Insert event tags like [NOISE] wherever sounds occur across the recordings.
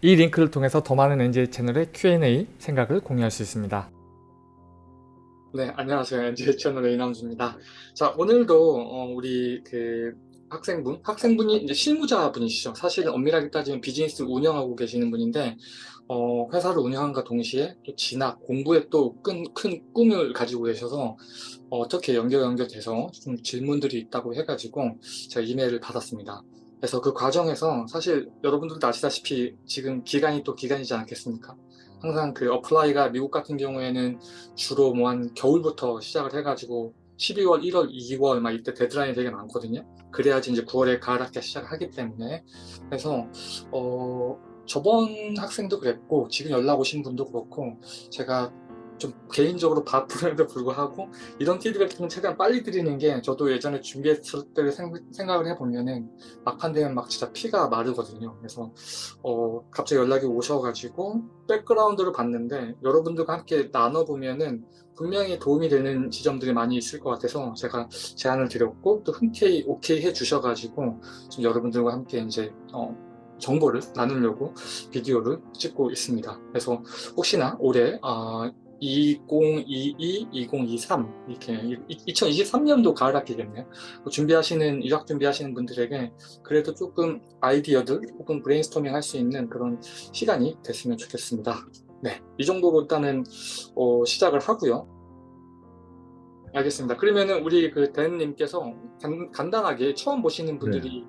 이 링크를 통해서 더 많은 NJ 채널의 Q&A 생각을 공유할 수 있습니다. 네, 안녕하세요. NJ 채널의 이남주입니다. 자, 오늘도 어, 우리 그 학생분, 학생분이 이제 실무자분이시죠. 사실은 엄밀하게 따지면 비즈니스 운영하고 계시는 분인데 어, 회사를 운영함과 동시에 또 진학, 공부에 또 큰 큰 꿈을 가지고 계셔서 어, 떻게 연결 연결돼서 좀 질문들이 있다고 해가지고 제가 이메일을 받았습니다. 그래서 그 과정에서 사실 여러분들도 아시다시피 지금 기간이 또 기간이지 않겠습니까? 항상 그 apply가 미국 같은 경우에는 주로 뭐 한 겨울부터 시작을 해가지고 12월, 1월, 2월 막 이때 데드라인이 되게 많거든요. 그래야지 이제 9월에 가을 학기 시작을 하기 때문에 그래서 어 저번 학생도 그랬고 지금 연락 오신 분도 그렇고 제가 좀 개인적으로 바쁘는데 불구하고 이런 피드백은 최대한 빨리 드리는 게 저도 예전에 준비했을 때 생각을 해보면은 막판 되면 막 진짜 피가 마르거든요 그래서 어 갑자기 연락이 오셔가지고 백그라운드를 봤는데 여러분들과 함께 나눠보면은 분명히 도움이 되는 지점들이 많이 있을 것 같아서 제가 제안을 드렸고 또 흔쾌히 오케이 해 주셔가지고 좀 여러분들과 함께 이제 어 정보를 나누려고 비디오를 찍고 있습니다. 그래서 혹시나 올해 어, 2022, 2023 이렇게 2023년도 가을 학기겠네요. 뭐 준비하시는 유학 준비하시는 분들에게 그래도 조금 아이디어들 혹은 브레인스토밍 할 수 있는 그런 시간이 됐으면 좋겠습니다. 네, 이 정도로 일단은 어, 시작을 하고요. 알겠습니다. 그러면은 우리 그 댄님께서 간, 단하게 처음 보시는 분들이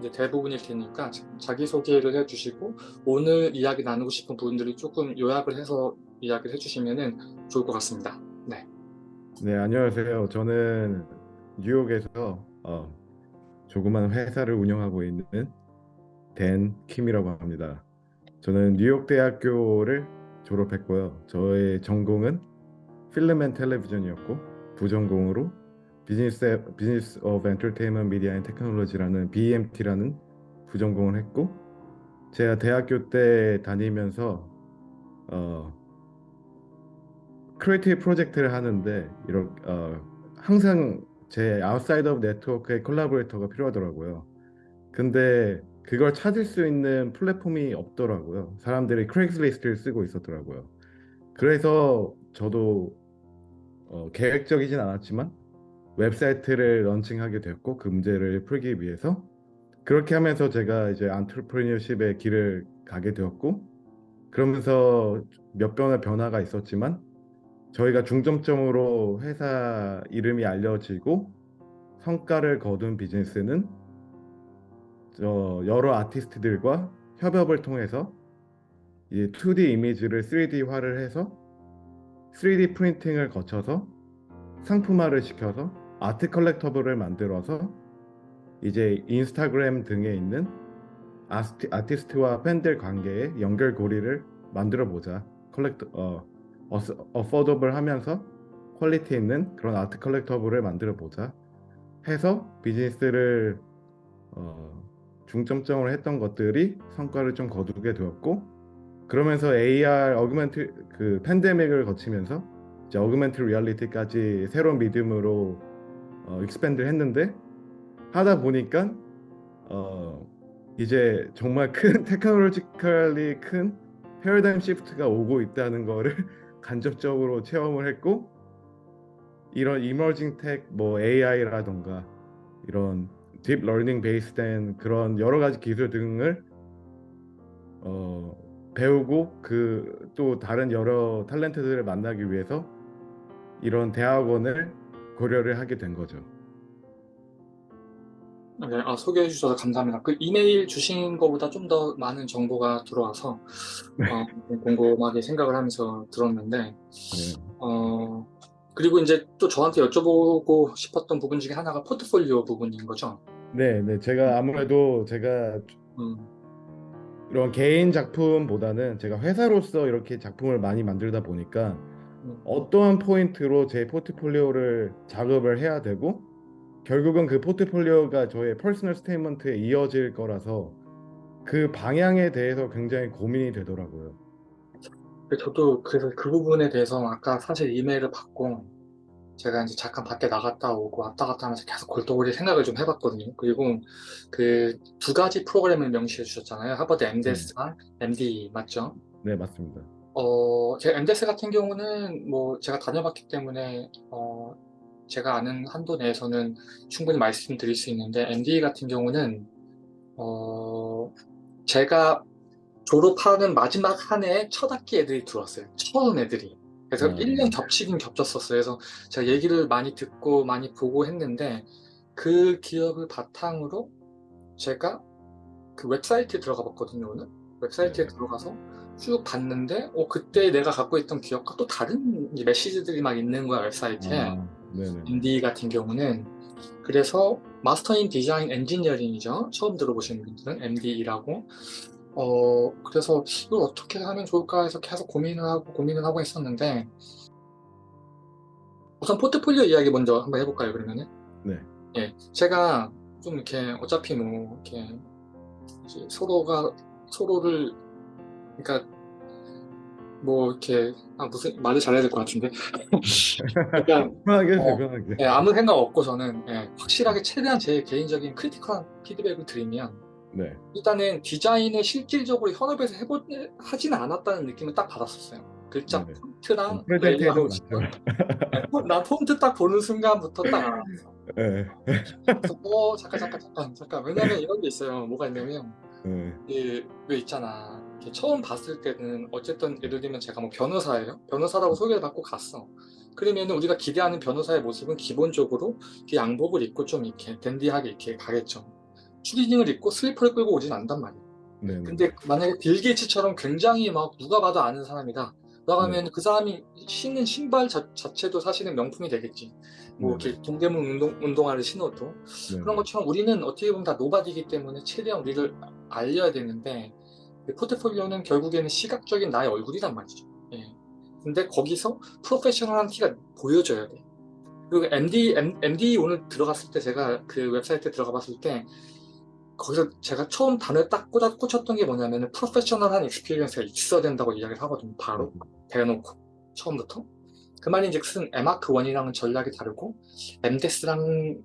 네. 대부분일 테니까 자기소개를 해주시고 오늘 이야기 나누고 싶은 부분들을 조금 요약을 해서 이야기를 해주시면 좋을 것 같습니다. 네. 네, 안녕하세요. 저는 뉴욕에서 어, 조그만 회사를 운영하고 있는 댄 킴이라고 합니다. 저는 뉴욕 대학교를 졸업했고요. 저의 전공은 Film and Television이었고 부전공으로 비즈니스 Business of Entertainment Media and Technology라는 BMT라는 부전공을 했고 제가 대학교 때 다니면서 어, creative project를 하는데 이렇게 어, 항상 제 outside of network의 collaborator가 필요하더라고요. 근데 그걸 찾을 수 있는 플랫폼이 없더라고요. 사람들이 Craigslist를 쓰고 있었더라고요. 그래서 저도 어, 계획적이진 않았지만 웹사이트를 런칭하게 됐고 그 문제를 풀기 위해서 그렇게 하면서 제가 이제 안트르프리니어십의 길을 가게 되었고 그러면서 몇 번의 변화가 있었지만 저희가 중점적으로 회사 이름이 알려지고 성과를 거둔 비즈니스는 여러 아티스트들과 협업을 통해서 이 2D 이미지를 3D화를 해서 3D 프린팅을 거쳐서 상품화를 시켜서 art collectible을 만들어서 이제 인스타그램 등에 있는 아스티, 아티스트와 팬들 관계의 연결고리를 만들어 보자. collector 어, affordable 하면서 퀄리티 있는 그런 art collectible을 만들어 보자 해서 비즈니스를 어, 중점적으로 했던 것들이 성과를 좀 거두게 되었고 그러면서 AR augment 그 팬데믹을 거치면서 이제 augmented reality까지 새로운 medium으로 어, expand를 했는데 하다 보니까 어, 이제 정말 큰 technologically [LAUGHS] 큰 paradigm shift가 오고 있다는 거를 간접적으로 체험을 했고 이런 emerging tech, 뭐 AI라던가 이런 deep learning base된 그런 여러 가지 기술 등을 어, 배우고 그 또 다른 여러 탤런트들을 만나기 위해서 이런 대학원을 고려를 하게 된 거죠. 네, 아, 소개해 주셔서 감사합니다. 그 이메일 주신 것보다 좀 더 많은 정보가 들어와서 네. 어, 궁금하게 생각을 하면서 들었는데 네. 어, 그리고 이제 또 저한테 여쭤보고 싶었던 부분 중에 하나가 포트폴리오 부분인 거죠. 네, 네. 제가 아무래도 제가 음, 이런 개인 작품보다는 제가 회사로서 이렇게 작품을 많이 만들다 보니까 음, 어떠한 포인트로 제 포트폴리오를 작업을 해야 되고 결국은 그 포트폴리오가 저의 personal statement에 이어질 거라서 그 방향에 대해서 굉장히 고민이 되더라고요. 저도 그래서 그 부분에 대해서 아까 사실 이메일을 받고 제가 이제 잠깐 밖에 나갔다 오고 왔다 갔다 하면서 계속 골똘히 생각을 좀 해봤거든요. 그리고 그 두 가지 프로그램을 명시해 주셨잖아요. 하버드 MDS랑 MD 맞죠? 네, 맞습니다. 어, 제 MDS 같은 경우는 뭐 제가 다녀봤기 때문에 어, 제가 아는 한도 내에서는 충분히 말씀드릴 수 있는데 MD 같은 경우는 어, 제가 졸업하는 마지막 한 해에 첫 학기 애들이 들어왔어요. 처음 애들이. 그래서 음. 1년 겹치긴 겹쳤었어요. 그래서 제가 얘기를 많이 듣고 많이 보고 했는데 그 기억을 바탕으로 제가 그 웹사이트에 들어가 봤거든요, 오늘. 웹사이트에 네. 들어가서 쭉 봤는데 어, 그때 내가 갖고 있던 기억과 또 다른 메시지들이 막 있는 거야, 웹사이트에. 아, 네네. MDE 같은 경우는 그래서 Master in Design Engineering이죠. 처음 들어보시는 분들은 MDE라고. 어 그래서 이걸 어떻게 하면 좋을까 해서 계속 고민을 하고 고민을 하고 있었는데 우선 포트폴리오 이야기 먼저 한번 해볼까요 그러면은? 네. 예, 제가 좀 이렇게 어차피 뭐 이렇게 서로가 서로를 그러니까 뭐 이렇게 아 무슨 말을 잘해야 될 것 같은데 [LAUGHS] 편하게 어, 편하게. 예, 아무 생각 없고서는 예, 확실하게 최대한 제 개인적인 크리티컬한 피드백을 드리면 네. 일단은 디자인을 실질적으로 현업에서 해보, 하지는 않았다는 느낌을 딱 받았었어요. 글자 네네. 폰트랑 레이아웃. 나 폰트 딱 보는 순간부터 딱 알았어. 네. 어 잠깐 잠깐 잠깐 잠깐 왜냐면 이런 게 있어요. 뭐가 있냐면 네. 이, 왜 있잖아. 이렇게 처음 봤을 때는 어쨌든 예를 들면 제가 뭐 변호사예요. 변호사라고 소개를 받고 갔어. 그러면 우리가 기대하는 변호사의 모습은 기본적으로 이렇게 양복을 입고 좀 이렇게 댄디하게 이렇게 가겠죠. 추리닝을 입고 슬리퍼를 끌고 오진 않단 말이야. 네네. 근데 만약에 빌 게이츠처럼 굉장히 막 누가 봐도 아는 사람이다. 그러면 그 사람이 신는 신발 자, 자체도 사실은 명품이 되겠지. 뭐. 이렇게 동대문 운동, 운동화를 신어도 네. 그런 것처럼 우리는 어떻게 보면 다 nobody이기 때문에 최대한 우리를 알려야 되는데 이 포트폴리오는 결국에는 시각적인 나의 얼굴이란 말이죠. 예. 근데 거기서 프로페셔널한 티가 보여져야 돼. 그리고 MDE, M, MDE 오늘 들어갔을 때 제가 그 웹사이트에 들어가 봤을 때 거기서 제가 처음 단어를 딱 꽂아, 꽂혔던 게 뭐냐면 프로페셔널한 experience가 있어야 된다고 이야기를 하거든요. 바로 대놓고 처음부터. 그 말인즉슨 에마크 1이랑은 전략이 다르고 MDes랑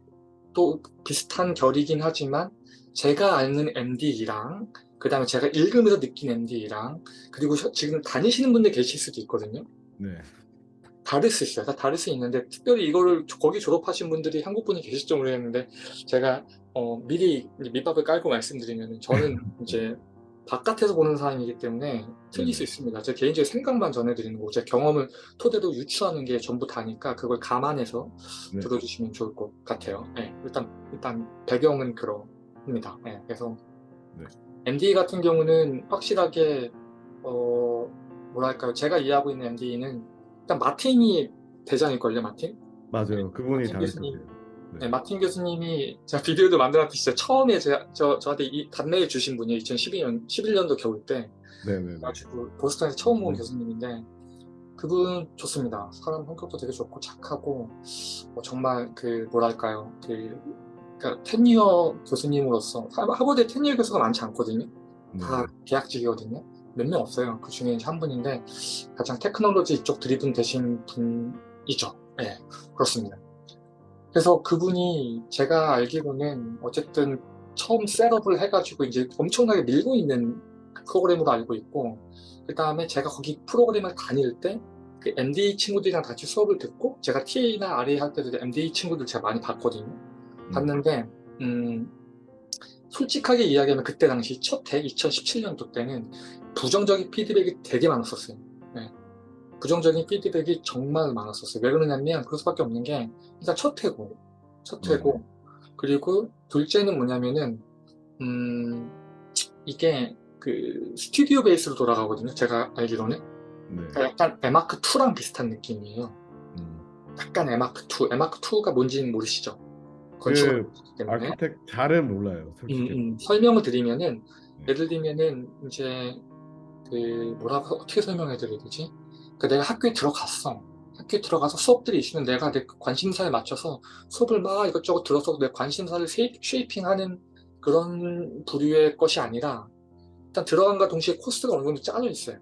또 비슷한 결이긴 하지만 제가 아는 MDE랑 그 다음에 제가 읽으면서 느낀 MDE랑 그리고 저- 지금 다니시는 분들 계실 수도 있거든요. 네. 다를 수 있어요. 다 다를 수 있는데 특별히 이거를 조- 거기 졸업하신 분들이 한국 분이 계실지 모르겠는데 제가 어, 미리 밑밥을 깔고 말씀드리면 저는 [LAUGHS] 이제 바깥에서 보는 사람이기 때문에 틀릴 수 네. 있습니다. 제 개인적인 생각만 전해드리는 거고 제 경험을 토대로 유추하는 게 전부 다니까 그걸 감안해서 네. 들어주시면 좋을 것 같아요. 네, 일단 일단 배경은 그럽니다. 네, 그래서 네. MD 같은 경우는 확실하게 어 뭐랄까요? 제가 이해하고 있는 MD는 일단 마틴이 대장일걸요, 마틴? 맞아요. 그분이 다르셨어요. 교수님. 네, 마틴 교수님이 제가 비디오도 만들었는데 진짜 처음에 제가, 저, 저한테 이 답례를 주신 분이 2012년, 11년도 겨울 때 네네네. 그래가지고 보스턴에서 처음 본 네. 교수님인데 그분 좋습니다. 사람 성격도 되게 좋고 착하고 어, 정말 그 뭐랄까요 그 그러니까 테니어 교수님으로서 하- 하버드에 테니어 교수가 많지 않거든요. 네. 다 계약직이거든요. 몇 명 없어요. 그 중에 한 분인데 가장 테크놀로지 이쪽 드리븐 되신 분이죠. 네, 그렇습니다. 그래서 그분이 제가 알기로는 어쨌든 처음 셋업을 해가지고 이제 엄청나게 밀고 있는 프로그램으로 알고 있고 그 다음에 제가 거기 프로그램을 다닐 때 그 MD 친구들이랑 같이 수업을 듣고 제가 TA나 RA 할 때도 MD 친구들 제가 많이 봤거든요. 봤는데 음, 솔직하게 이야기하면 그때 당시 첫해 2017년도 때는 부정적인 피드백이 되게 많았었어요. 네. 부정적인 피드백이 정말 많았었어요. 왜 그러냐면 그럴 수밖에 없는 게 일단 첫 해고 첫 해고 그리고 둘째는 뭐냐면은 음, 이게 그 스튜디오 베이스로 돌아가거든요. 제가 알기로는 네. 그러니까 약간 에마크 2랑 비슷한 느낌이에요. 음. 약간 에마크 2, 에마크 2가 뭔지는 모르시죠? 그 하기 때문에. architect 잘은 몰라요, 솔직히. 음, 음, 설명을 드리면은 네. 예를 들면은 이제 그 뭐라고 어떻게 설명해 드려야 되지? 그 내가 학교에 들어갔어. 학교에 들어가서 수업들이 있으면 내가 내 관심사에 맞춰서 수업을 막 이것저것 들어서 내 관심사를 sha, shaping하는 그런 부류의 것이 아니라 일단 들어간과 동시에 코스가 어느 정도 짜져 있어요.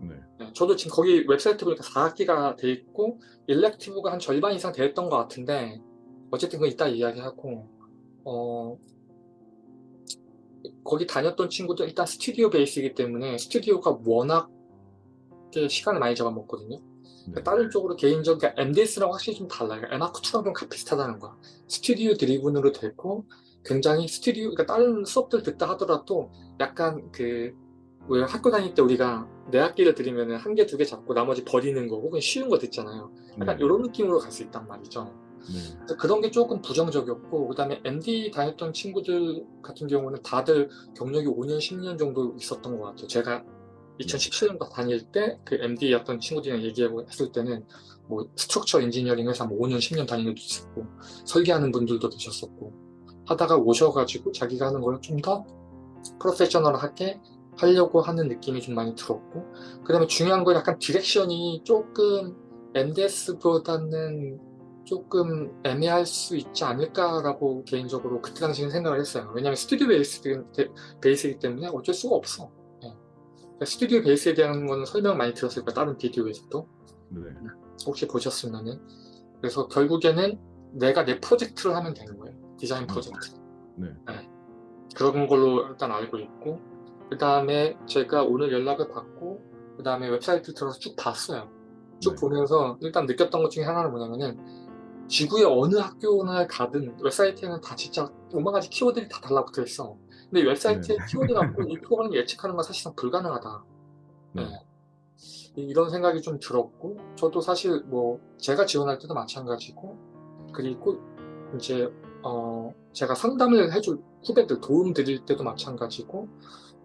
네. 네, 저도 지금 거기 웹사이트 보니까 4학기가 돼 있고 elective가 한 절반 이상 됐던 것 같은데 어쨌든 그건 이따 이야기하고 어 거기 다녔던 친구들 일단 스튜디오 베이스이기 때문에 스튜디오가 워낙 시간을 많이 잡아먹거든요. 네. 다른 쪽으로 개인적으로 그러니까 MDes랑 확실히 좀 달라요. 에마크2랑 좀 비슷하다는 거야. 스튜디오 driven으로 됐고 굉장히 스튜디오 그러니까 다른 수업들 듣다 하더라도 약간 그 왜 학교 다닐 때 우리가 내 학기를 들으면 한 개, 두 개 잡고 나머지 버리는 거 혹은 쉬운 거 듣잖아요. 약간 네. 이런 느낌으로 갈 수 있단 말이죠. 네. 그래서 그런 게 조금 부정적이었고 그 다음에 MDE 다녔던 친구들 같은 경우는 다들 경력이 5년, 10년 정도 있었던 것 같아요. 제가 2017년도 다닐 때 그 MDE였던 친구들이랑 얘기하고 했을 때는 뭐 structure engineering 회사 뭐 5년, 10년 다니는 것도 있었고 설계하는 분들도 계셨었고 하다가 오셔가지고 자기가 하는 걸 좀 더 프로페셔널하게 하려고 하는 느낌이 좀 많이 들었고 그 다음에 중요한 건 약간 direction이 조금 MDes보다는 조금 애매할 수 있지 않을까라고 개인적으로 그때 당시에는 생각을 했어요. 왜냐하면 스튜디오 베이스, 베이스이기 때문에 어쩔 수가 없어. 예. 그러니까 스튜디오 베이스에 대한 거는 설명 많이 들었을 거예요. 다른 비디오에서도. 네. 혹시 보셨으면은. 그래서 결국에는 내가 내 프로젝트를 하면 되는 거예요. 디자인 프로젝트. 네. 그런 걸로 일단 알고 있고 그 다음에 제가 오늘 연락을 받고 그 다음에 웹사이트 들어서 쭉 봤어요. 쭉 네. 보면서 일단 느꼈던 것 중에 하나는 뭐냐면은 지구의 어느 학교나 가든 웹사이트에는 다 진짜 오만 가지 키워드들이 다 달라붙어 있어. 근데 웹사이트에 네. 키워드 갖고 [LAUGHS] 이 프로그램을 예측하는 건 사실상 불가능하다. 네. 네. 이- 이런 생각이 좀 들었고 저도 사실 뭐 제가 지원할 때도 마찬가지고 그리고 이제 어 제가 상담을 해줄 후배들 도움 드릴 때도 마찬가지고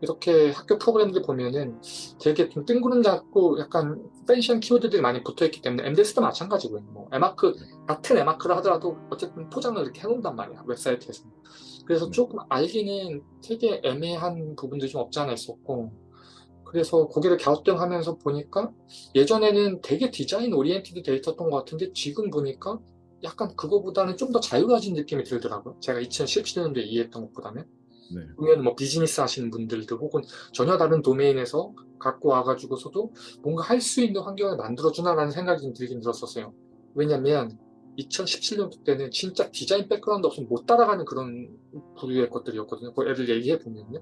이렇게 학교 프로그램들 보면은 되게 좀 뜬구름 잡고 약간 펜션 키워드들이 많이 붙어있기 때문에 MDS도 마찬가지고요. 뭐 에마크 같은 에마크를 하더라도 어쨌든 포장을 이렇게 해놓는단 말이야 웹사이트에서. 그래서 네. 조금 알기는 되게 애매한 부분들이 좀 없지 않아 있었고 그래서 고개를 갸우뚱하면서 보니까 예전에는 되게 design oriented 돼 있었던 것 같은데 지금 보니까 약간 그거보다는 좀 더 자유로워진 느낌이 들더라고요. 제가 2017년도에 이해했던 것보다는. 네. 보면 뭐 비즈니스 하시는 분들도 혹은 전혀 다른 도메인에서 갖고 와가지고서도 뭔가 할 수 있는 환경을 만들어주나라는 생각이 좀 들긴 들었었어요. 왜냐면 2017년도 때는 진짜 design background 없으면 못 따라가는 그런 부류의 것들이었거든요. 그 애들 얘기해 보면요.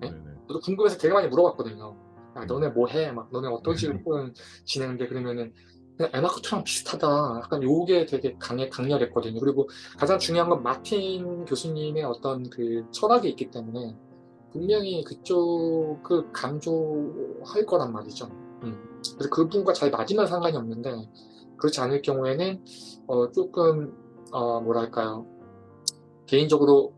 네? 네. 네. 저도 궁금해서 되게 많이 물어봤거든요. 야, 너네 뭐 해? 막 너네 어떤 식으로 [LAUGHS] 프로그램 진행돼? 그러면은 에마크트랑 비슷하다. 약간 요게 되게 강해, 강렬했거든요. 그리고 가장 중요한 건 마틴 교수님의 어떤 그 철학이 있기 때문에 분명히 그쪽을 강조할 거란 말이죠. 음. 그래서 그분과 잘 맞으면 상관이 없는데 그렇지 않을 경우에는 어, 조금 어, 뭐랄까요 개인적으로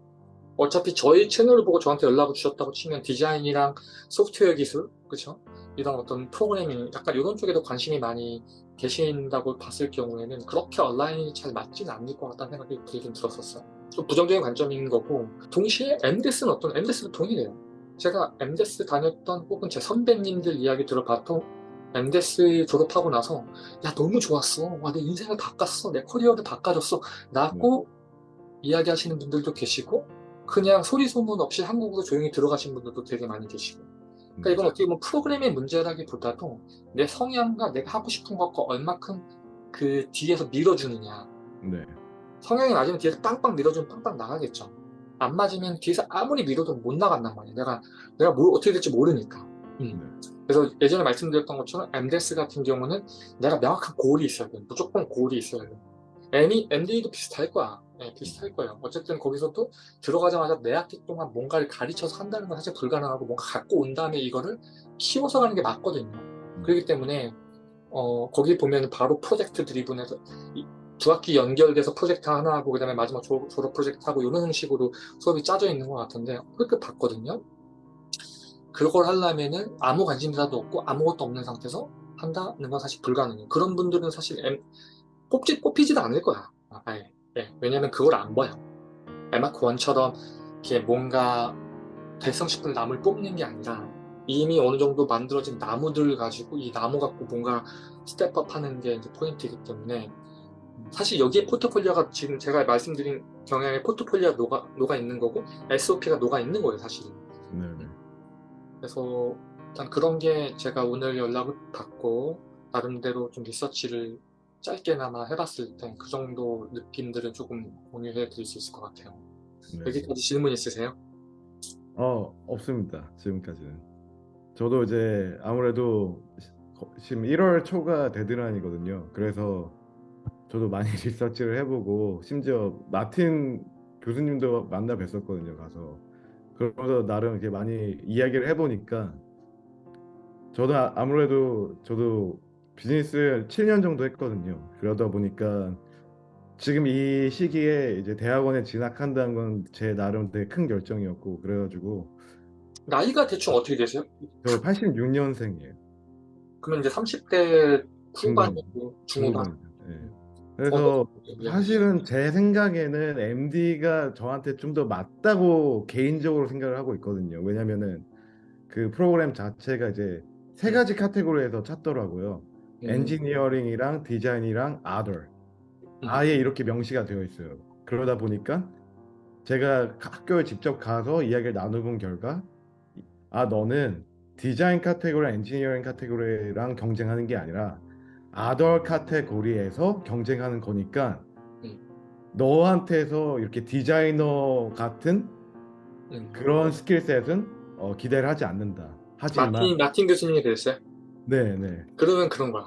어차피 저희 채널을 보고 저한테 연락을 주셨다고 치면 디자인이랑 소프트웨어 기술 그렇죠 이런 어떤 프로그래밍 약간 이런 쪽에도 관심이 많이 계신다고 봤을 경우에는 그렇게 온라인이 잘 맞지는 않을 것 같다는 생각이 들긴 들었었어요. 좀 부정적인 관점인 거고 동시에 MDS는 어떤 MDS도 동일해요. 제가 MDS 다녔던 혹은 제 선배님들 이야기 들어봐도 MDS 졸업하고 나서 야 너무 좋았어. 와 내 인생을 바꿨어. 내 커리어를 바꿔줬어. 라고 이야기하시는 분들도 계시고 그냥 소리 소문 없이 한국으로 조용히 들어가신 분들도 되게 많이 계시고 그러니까 이건 어떻게 보면 프로그램의 문제라기보다도 내 성향과 내가 하고 싶은 것과 얼마큼 그 뒤에서 밀어주느냐. 네. 성향이 맞으면 뒤에서 빵빵 밀어주면 빵빵 나가겠죠. 안 맞으면 뒤에서 아무리 밀어도 못 나간단 말이에요. 내가 내가 뭘 어떻게 될지 모르니까. 음. 네. 그래서 예전에 말씀드렸던 것처럼 MDS 같은 경우는 내가 명확한 고울이 있어야 돼. 무조건 고울이 있어야 돼. ME, MD도 비슷할 거야 네, 비슷할 거예요. 어쨌든 거기서도 들어가자마자 내 학기 동안 뭔가를 가르쳐서 한다는 건 사실 불가능하고 뭔가 갖고 온 다음에 이거를 키워서 가는 게 맞거든요. 그렇기 때문에 어, 거기 보면 바로 프로젝트 드리븐에서 이, 두 학기 연결돼서 프로젝트 하나 하고 그 다음에 마지막 졸업, 졸업 프로젝트 하고 이런 형식으로 수업이 짜져 있는 것 같은데 그렇게 봤거든요. 그걸 하려면은 아무 관심사도 없고 아무것도 없는 상태에서 한다는 건 사실 불가능해요. 그런 분들은 사실 M, 뽑지, 뽑히지도 않을 거야 아예 예, 왜냐면 그걸 안 봐요 MArch one처럼 이렇게 뭔가 될성싶은 나무를 뽑는 게 아니라 이미 어느 정도 만들어진 나무들을 가지고 이 나무 갖고 뭔가 step up 하는 게 이제 포인트이기 때문에 사실 여기에 포트폴리오가 지금 제가 말씀드린 경향의 포트폴리오가 녹아, 녹아 있는 거고 SOP가 녹아 있는 거예요 사실은 네. 네. 그래서 일단 그런 게 제가 오늘 연락을 받고 나름대로 좀 리서치를 짧게나마 해봤을 때그 정도 느낌들을 조금 공유해 드릴 수 있을 것 같아요. 네. 여기까지 질문 있으세요? 어, 없습니다. 지금까지는. 저도 이제 아무래도 지금 1월 초가 데드라인이거든요. 그래서 저도 많이 [LAUGHS] 리서치를 해보고 심지어 마틴 교수님도 만나 뵀었거든요. 가서 그러면서 나름 이렇게 많이 이야기를 해보니까 저도 아- 아무래도 저도 비즈니스를 7년 정도 했거든요. 그러다 보니까 지금 이 시기에 이제 대학원에 진학한다는 건 제 나름 되게 큰 결정이었고 그래가지고 나이가 대충 어떻게 되세요? 저 86년생이에요. 그러면 이제 30대 후반이고 중후반. 네. 그래서 예. 사실은 제 생각에는 MDE가 저한테 좀 더 맞다고 개인적으로 생각을 하고 있거든요. 왜냐면은 그 프로그램 자체가 이제 세 가지 카테고리에서 찾더라고요. 음, 엔지니어링이랑 디자인이랑 other. 아예 이렇게 명시가 되어 있어요. 그러다 보니까 제가 학교에 직접 가서 이야기를 나눠본 결과 아 너는 디자인 카테고리, 엔지니어링 카테고리랑 경쟁하는 게 아니라 other 카테고리에서 경쟁하는 거니까 음. 너한테서 이렇게 디자이너 같은 음. 그런 skillset은 어, 기대를 하지 않는다. 하지만 마틴, 마틴 교수님이 그랬어요? 네네. 그러면 그런 거야.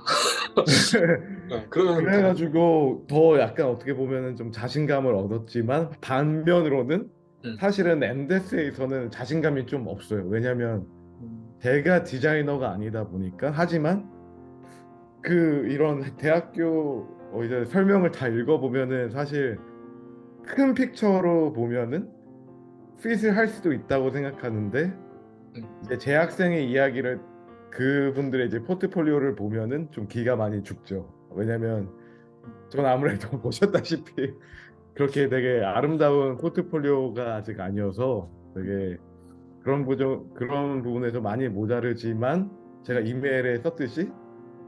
[LAUGHS] 네, 그러면 그래가지고 더 약간 어떻게 보면은 좀 자신감을 얻었지만 반면으로는 음. 사실은 엔데스에서는 자신감이 좀 없어요. 왜냐면 음, 제가 디자이너가 아니다 보니까 하지만 그 이런 대학교 어, 이제 설명을 다 읽어보면은 사실 큰 픽처로 보면은 핏을 할 수도 있다고 생각하는데 음. 이제 재학생의 이야기를 그분들의 이제 포트폴리오를 보면은 좀 기가 많이 죽죠. 왜냐면 전 아무래도 [LAUGHS] 보셨다시피 그렇게 되게 아름다운 포트폴리오가 아직 아니어서 되게 그런 부분 그런 부분에서 많이 모자르지만 제가 이메일에 썼듯이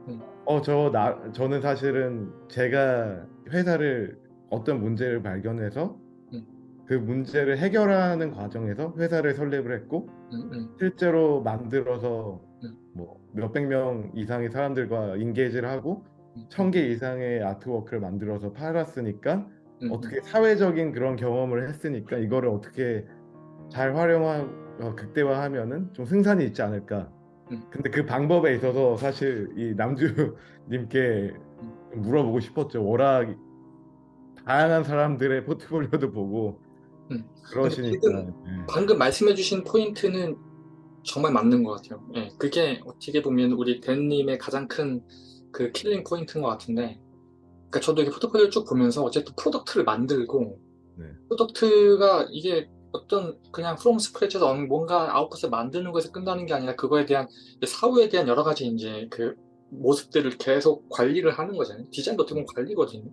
음. 어저 나 저는 사실은 제가 회사를 어떤 문제를 발견해서 음. 그 문제를 해결하는 과정에서 회사를 설립을 했고 음, 음, 실제로 만들어서 몇백 명 이상의 사람들과 인게이지를 하고 음. 천개 이상의 아트워크를 만들어서 팔았으니까 음, 어떻게 사회적인 그런 경험을 했으니까 이거를 어떻게 잘 활용하고 어, 극대화하면은 좀 승산이 있지 않을까. 음. 근데 그 방법에 있어서 사실 이 남주님께 좀 물어보고 싶었죠. 워낙 다양한 사람들의 포트폴리오도 보고 음. 그러시니까. 예. 방금 말씀해주신 포인트는 정말 맞는 것 같아요. 예, 그게 어떻게 보면 우리 댄님의 가장 큰 그 killing point인 것 같은데, 그러니까 저도 이렇게 포트폴리오 쭉 보면서 어쨌든 product를 만들고, 네. product가 이게 어떤 그냥 from scratch에서 뭔가 아웃풋을 만드는 것에서 끝나는 게 아니라 그거에 대한 사후에 대한 여러 가지 이제 그 모습들을 계속 관리를 하는 거잖아요. 디자인도 어떻게 보면 관리거든요.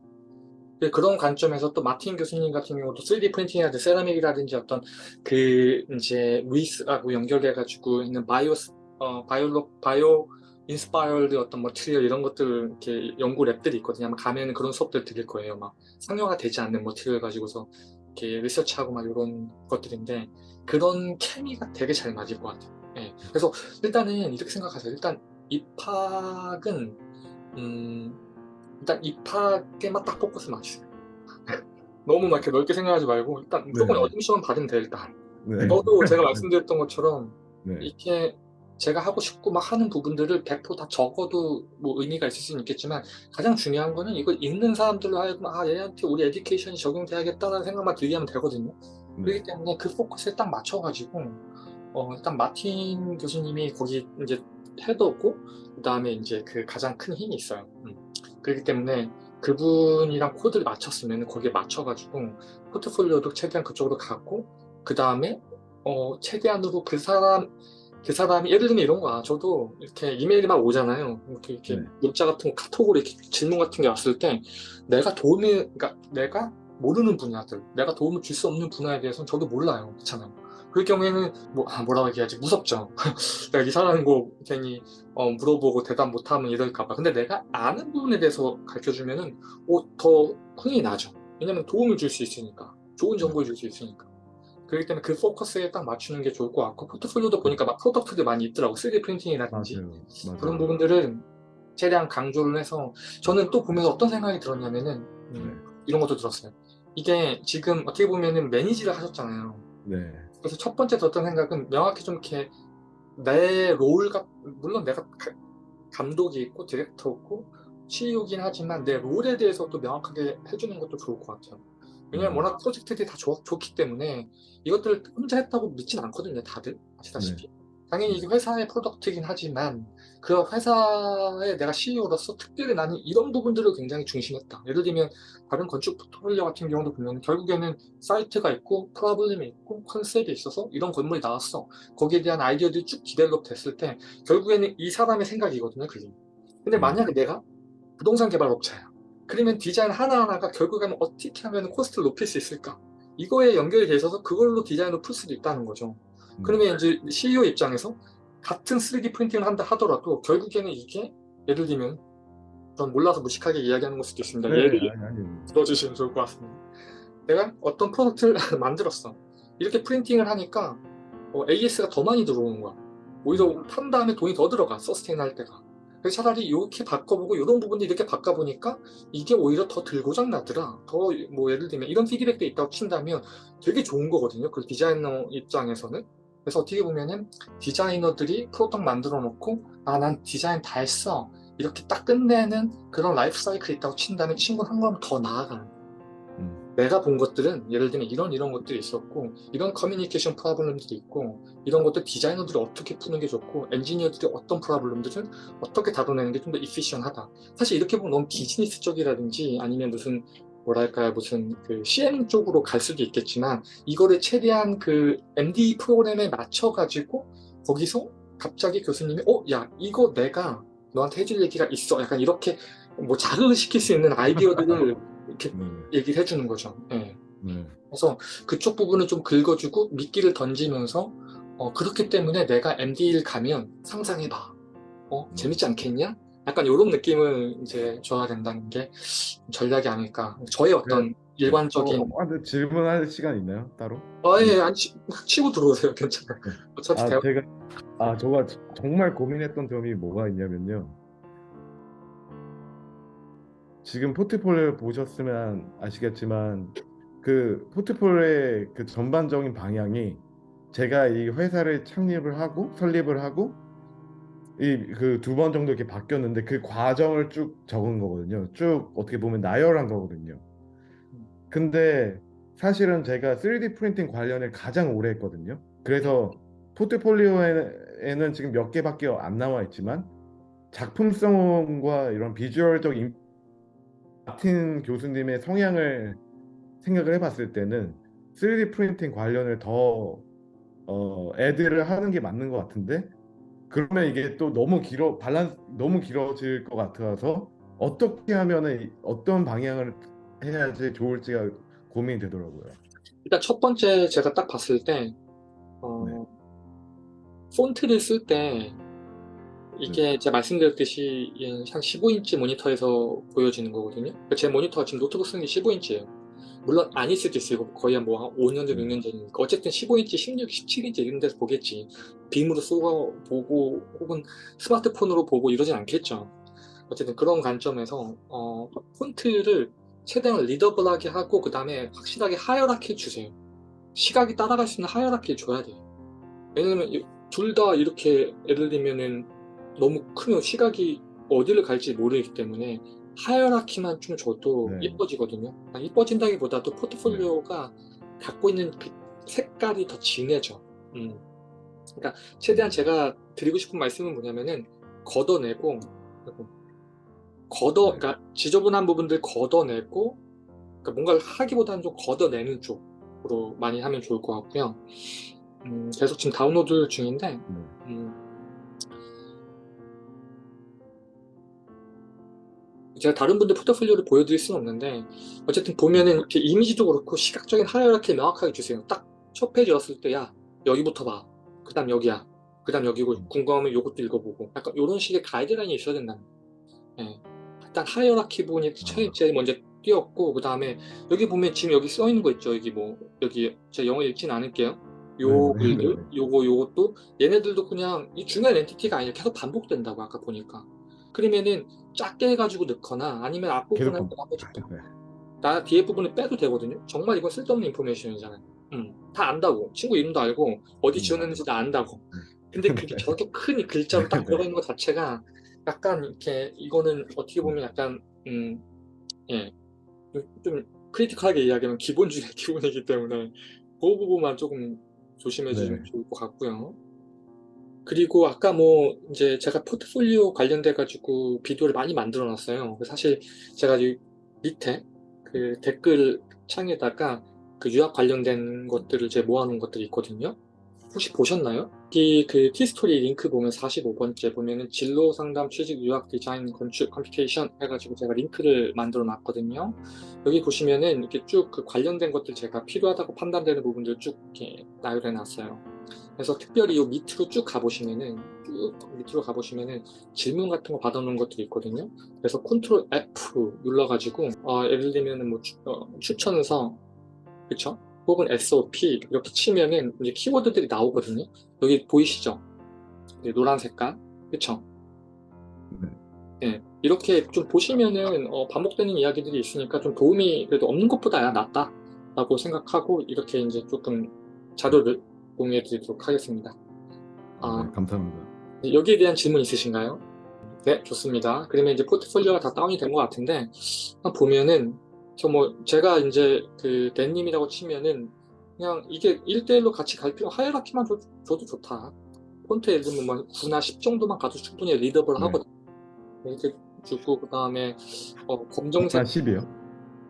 근데 그런 관점에서 또 마틴 교수님 같은 경우도 3D 프린팅이라든지 세라믹이라든지 어떤 그 이제 Wyss하고 연결돼 가지고 있는 바이오 어 바이올로 bio-inspired 어떤 material 이런 것들 이렇게 연구 lab들이 있거든요. 아마 가면 그런 수업들 들을 거예요. 막 상용화 되지 않는 material 가지고서 이렇게 리서치하고 막 이런 것들인데 그런 케미가 되게 잘 맞을 것 같아요. 예. 그래서 일단은 이렇게 생각하세요. 일단 입학은 음 일단 입학에만 딱 포커스 맞추세요. [LAUGHS] 너무 막 이렇게 넓게 생각하지 말고 일단 무조건 네. 어드미션만 받으면 돼 일단. 네. 저도 제가 말씀드렸던 것처럼 네. 이렇게 제가 하고 싶고 막 하는 부분들을 100%다 적어도 뭐 의미가 있을 수는 있겠지만 가장 중요한 거는 이걸 읽는 사람들로 하여금 아 얘한테 우리 에듀케이션이 적용돼야겠다는 생각만 들게 하면 되거든요. 네. 그렇기 때문에 그 포커스에 딱 맞춰가지고 어 일단 마틴 교수님이 거기 이제 헤드고 그 다음에 이제 그 가장 큰 힘이 있어요. 음. 그렇기 때문에 그분이랑 코드를 맞췄으면 거기에 맞춰가지고 포트폴리오도 최대한 그쪽으로 가고 그 다음에 어 최대한으로 그 사람 그 사람이 예를 들면 이런 거야. 저도 이렇게 이메일이 막 오잖아요. 이렇게, 이렇게 네. 문자 같은 거 카톡으로 이렇게 질문 같은 게 왔을 때 내가 도움이 그러니까 내가 모르는 분야들, 내가 도움을 줄 수 없는 분야에 대해서는 저도 몰라요. 그렇잖아요. 그럴 경우에는 뭐 아, 뭐라고 얘기하지 무섭죠. [LAUGHS] 내가 이 사람 거 괜히 어, 물어보고 대답 못하면 이럴까봐. 근데 내가 아는 부분에 대해서 가르쳐주면은 어, 더 흥이 나죠. 왜냐면 도움을 줄 수 있으니까, 좋은 정보를 줄 수 있으니까. 그렇기 때문에 그 포커스에 딱 맞추는 게 좋을 것 같고 포트폴리오도 보니까 막 product들 많이 있더라고 3D 프린팅이라든지 맞아요. 맞아요. 그런 부분들은 최대한 강조를 해서 저는 또 보면서 어떤 생각이 들었냐면은 음, 네. 이런 것도 들었어요. 이게 지금 어떻게 보면은 manage를 하셨잖아요. 네. 그래서 첫 번째 들었던 생각은 명확히 좀 이렇게 내 role과 물론 내가 가- 감독이 있고 디렉터 있고 CEO긴 하지만 내 role에 대해서 또 명확하게 해주는 것도 좋을 것 같아요. 왜냐면 음. 워낙 프로젝트들이 다 좋, 좋기 때문에 이것들을 혼자 했다고 믿진 않거든요, 다들 아시다시피. 당연히 이게 회사의 product이긴 하지만 그 회사의 내가 CEO로서 특별히 나는 이런 부분들을 굉장히 중심했다. 예를 들면 다른 건축 포트폴리오 같은 경우도 보면 결국에는 사이트가 있고 problem이 있고 컨셉이 있어서 이런 건물이 나왔어. 거기에 대한 아이디어들이 쭉 develop 됐을 때 결국에는 이 사람의 생각이거든요, 그게. 근데 음. 만약에 내가 부동산 개발 업체야. 그러면 디자인 하나하나가 결국에는 어떻게 하면 코스트를 높일 수 있을까? 이거에 연결이 돼 있어서 그걸로 디자인을 풀 수도 있다는 거죠. 음. 그러면 이제 CEO 입장에서 같은 3D 프린팅을 한다 하더라도 결국에는 이게 예를 들면 전 몰라서 무식하게 이야기하는 걸 수도 있습니다. 네, 예를. 들어주시면 좋을 것 같습니다. 내가 어떤 product를 [LAUGHS] 만들었어. 이렇게 프린팅을 하니까 어, AS가 더 많이 들어오는 거야. 오히려 판 다음에 돈이 더 들어가, sustain 할 때가. 그래서 차라리 이렇게 바꿔보고 이런 부분도 이렇게 바꿔보니까 이게 오히려 더 덜 고장 나더라. 더 뭐 예를 들면 이런 피드백도 있다고 친다면 되게 좋은 거거든요. 그 디자이너 입장에서는. 그래서 어떻게 보면은 디자이너들이 product 만들어 놓고 아 난 디자인 다 했어. 이렇게 딱 끝내는 그런 라이프 사이클이 있다고 친다면 친구는 한 걸음 더 나아가는 음. 내가 본 것들은 예를 들면 이런 이런 것들이 있었고 이런 커뮤니케이션 problem들이 있고 이런 것들 디자이너들이 어떻게 푸는 게 좋고 엔지니어들이 어떤 problem들을 어떻게 다뤄내는 게 좀 더 efficient하다 사실 이렇게 보면 너무 비즈니스 쪽이라든지 아니면 무슨 뭐랄까요 무슨 그 CM 쪽으로 갈 수도 있겠지만 이거를 최대한 그 MD 프로그램에 맞춰 가지고 거기서 갑자기 교수님이 어 야 이거 내가 너한테 해줄 얘기가 있어 약간 이렇게 뭐 자극을 시킬 수 있는 아이디어들을 [LAUGHS] 이렇게 네. 얘기를 해주는 거죠. 예. 네. 그래서 그쪽 부분을 좀 긁어주고 미끼를 던지면서 어, 그렇기 때문에 내가 MD를 가면 상상해봐. 어, 음. 재밌지 않겠냐? 약간 이런 느낌을 이제 줘야 된다는 게 전략이 아닐까. 저의 어떤 일관적인. 어, 아, 근데 질문할 시간 있나요? 따로? 아, 예, 안 치, 치고 들어오세요. [LAUGHS] 괜찮아요. 어차피 아, 대화. 제가 아, 저가 정말 고민했던 점이 뭐가 있냐면요. 지금 포트폴리오 보셨으면 아시겠지만 그 포트폴리오의 그 전반적인 방향이 제가 이 회사를 창립을 하고 설립을 하고 이그두 번 정도 이렇게 바뀌었는데 그 과정을 쭉 적은 거거든요. 쭉 어떻게 보면 나열한 거거든요. 근데 사실은 제가 3D 프린팅 관련을 가장 오래 했거든요. 그래서 포트폴리오에는 지금 몇 개밖에 안 나와 있지만 작품성과 이런 비주얼적 임- 마틴 교수님의 성향을 생각을 해봤을 때는 3D 프린팅 관련을 더 어, 애들을 하는 게 맞는 것 같은데 그러면 이게 또 너무 길어 밸런스 너무 길어질 것 같아서 어떻게 하면은 이- 어떤 방향을 해야지 좋을지가 고민이 되더라고요. 일단 첫 번째 제가 딱 봤을 때, 어, 네. 폰트를 쓸 때 이게 제가 말씀드렸듯이 이한 15인치 모니터에서 보여지는 거거든요. 제 모니터가 지금 노트북 쓰는 게 15인치예요. 물론 아닐 수도 있어요. 거의 한뭐한 5년 전, 음. 6년 전이니까. 어쨌든 15인치, 16, 17인치 이런 데서 보겠지. 빔으로 쏘고 보고 혹은 스마트폰으로 보고 이러진 않겠죠. 어쨌든 그런 관점에서 어, 폰트를 최대한 readable하게 하고 그 다음에 확실하게 hierarchy 주세요. 시각이 따라갈 수 있는 hierarchy를 줘야 돼요. 왜냐면 둘 다 이렇게 예를 들면은 너무 크면 시각이 어디를 갈지 모르기 때문에 hierarchy만 좀 줘도 네. 예뻐지거든요. 아, 예뻐진다기보다도 포트폴리오가 갖고 있는 그 색깔이 더 진해져. 음. 그러니까 최대한 제가 드리고 싶은 말씀은 뭐냐면은 걷어내고 걷어 그러니까 지저분한 부분들 걷어내고 그러니까 뭔가를 하기보다는 좀 걷어내는 쪽으로 많이 하면 좋을 것 같고요. 음, 계속 지금 다운로드 중인데 네. 음, 제가 다른 분들 포트폴리오를 보여드릴 수는 없는데 어쨌든 보면은 이렇게 이미지도 그렇고 시각적인 hierarchy 명확하게 주세요. 딱 첫 페이지 왔을 때 야 여기부터 봐. 그 다음 여기야. 그 다음 여기고 궁금하면 요것도 읽어보고 약간 이런 식의 가이드라인이 있어야 된다는 예. 일단 hierarchy 부분이 제일 제일 먼저 띄었고 그 다음에 여기 보면 지금 여기 써 있는 거 있죠 여기 뭐 여기 제가 영어 읽진 않을게요 요 네, 네, 글들 네, 네. 요거 요것도 얘네들도 그냥 이 중요한 entity가 아니라 계속 반복된다고 아까 보니까 그러면은 작게 해가지고 넣거나 아니면 앞부분을 계속 나머지 네. 나 뒤에 부분을 빼도 되거든요 정말 이건 쓸데없는 인포메이션이잖아요 음, 다 안다고 친구 이름도 알고 어디 음. 지원했는지 다 안다고 근데 [LAUGHS] 그게 저렇게 큰 글자로 딱 네. 들어가 있는 것 자체가 약간 이렇게 이거는 어떻게 보면 약간 음, 예, 좀 크리티컬하게 이야기하면 기본 중에 [LAUGHS] 기본이기 때문에 그 부분만 조금 조심해 주시면 네. 좋을 것 같고요. 그리고 아까 뭐 이제 제가 포트폴리오 관련돼 가지고 비디오를 많이 만들어 놨어요. 사실 제가 이 밑에 그 댓글 창에다가 그 유학 관련된 것들을 제가 모아놓은 것들이 있거든요. 혹시 보셨나요? 이그 티스토리 링크 보면 45번째 보면은 진로 상담 취직 유학 디자인 건축 computation 해가지고 제가 링크를 만들어 놨거든요. 여기 보시면은 이렇게 쭉 그 관련된 것들 제가 필요하다고 판단되는 부분들 쭉 이렇게 나열해 놨어요. 그래서 특별히 이 밑으로 쭉 가보시면은 쭉 밑으로 가보시면은 질문 같은 거 받아놓은 것들이 있거든요. 그래서 컨트롤 F 눌러가지고 어, 예를 들면은 뭐 추, 어, 추천서 그쵸? 혹은 SOP 이렇게 치면은 이제 키워드들이 나오거든요. 여기 보이시죠? 네, 노란 색깔 그쵸? 네. 예, 이렇게 좀 보시면은 어, 반복되는 이야기들이 있으니까 좀 도움이 그래도 없는 것보다야 낫다 라고 생각하고 이렇게 이제 조금 자료를 공유해 드리도록 하겠습니다. 아, 네, 감사합니다. 여기에 대한 질문 있으신가요? 네, 좋습니다. 그러면 이제 포트폴리오가 다 다운이 된 것 같은데, 보면은, 저 뭐, 제가 이제 그, 댄님이라고 치면은, 그냥 이게 1대1로 같이 갈 필요, hierarchy만 줘, 줘도 좋다. 폰트 예를 들면 뭐 9나 10 정도만 가도 충분히 readable 네. 하거든. 이렇게 주고, 그 다음에, 어, 검정색, 한 10이요?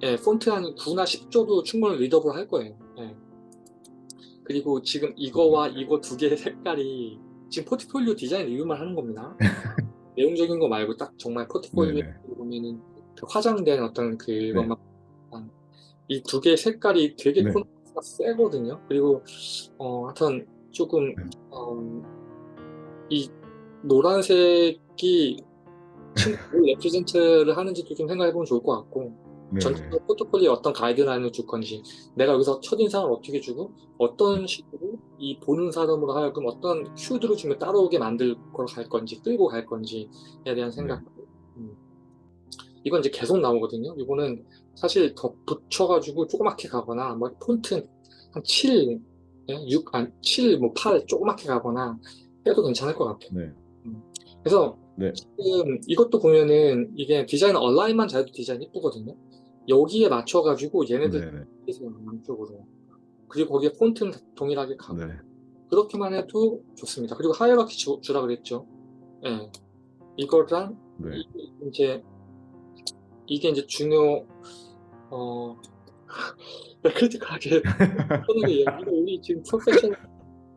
예, 폰트 한 9나 10 줘도 충분히 readable 할 거예요. 예. 그리고 지금 이거와 이거 두 개의 색깔이 지금 포트폴리오 디자인 리뷰만 하는 겁니다. [LAUGHS] 내용적인 거 말고 딱 정말 포트폴리오에 네네. 보면은 그 화장된 어떤 네. 그것만 이 두 개의 색깔이 되게 네. 콘트라스트가 세거든요. 그리고 어 하여튼 조금 네. 어, 이 노란색이 레프레젠트를 [LAUGHS] 하는지도 좀 생각해보면 좋을 것 같고 네. 전체적으로 포트폴리오에 어떤 가이드라인을 줄 건지 내가 여기서 첫인상을 어떻게 주고 어떤 식으로 이 보는 사람으로 하여금 어떤 큐드를 주면 따라오게 만들 걸갈 건지 끌고 갈 건지에 대한 생각 음. 이건 이제 계속 나오거든요 이거는 사실 더 붙여가지고 조그맣게 가거나 뭐 폰트 한 7, 예? 6, 아, 7, 뭐 8 조그맣게 가거나 해도 괜찮을 것 같아요 네. 그래서 네. 지금 이것도 보면은 이게 디자인 온라인만 잘해도 디자인 이쁘거든요. 여기에 맞춰가지고 얘네들 네네. 계세요 양쪽으로. 그리고 거기에 폰트는 동일하게 가고 네. 그렇게만 해도 좋습니다. 그리고 hierarchy 주, 주라 그랬죠. 예. 이거랑 네. 이- 이제 이게 이제 중요 어 [LAUGHS] critical하게 편하게. 이거 우리 지금 프로페셔널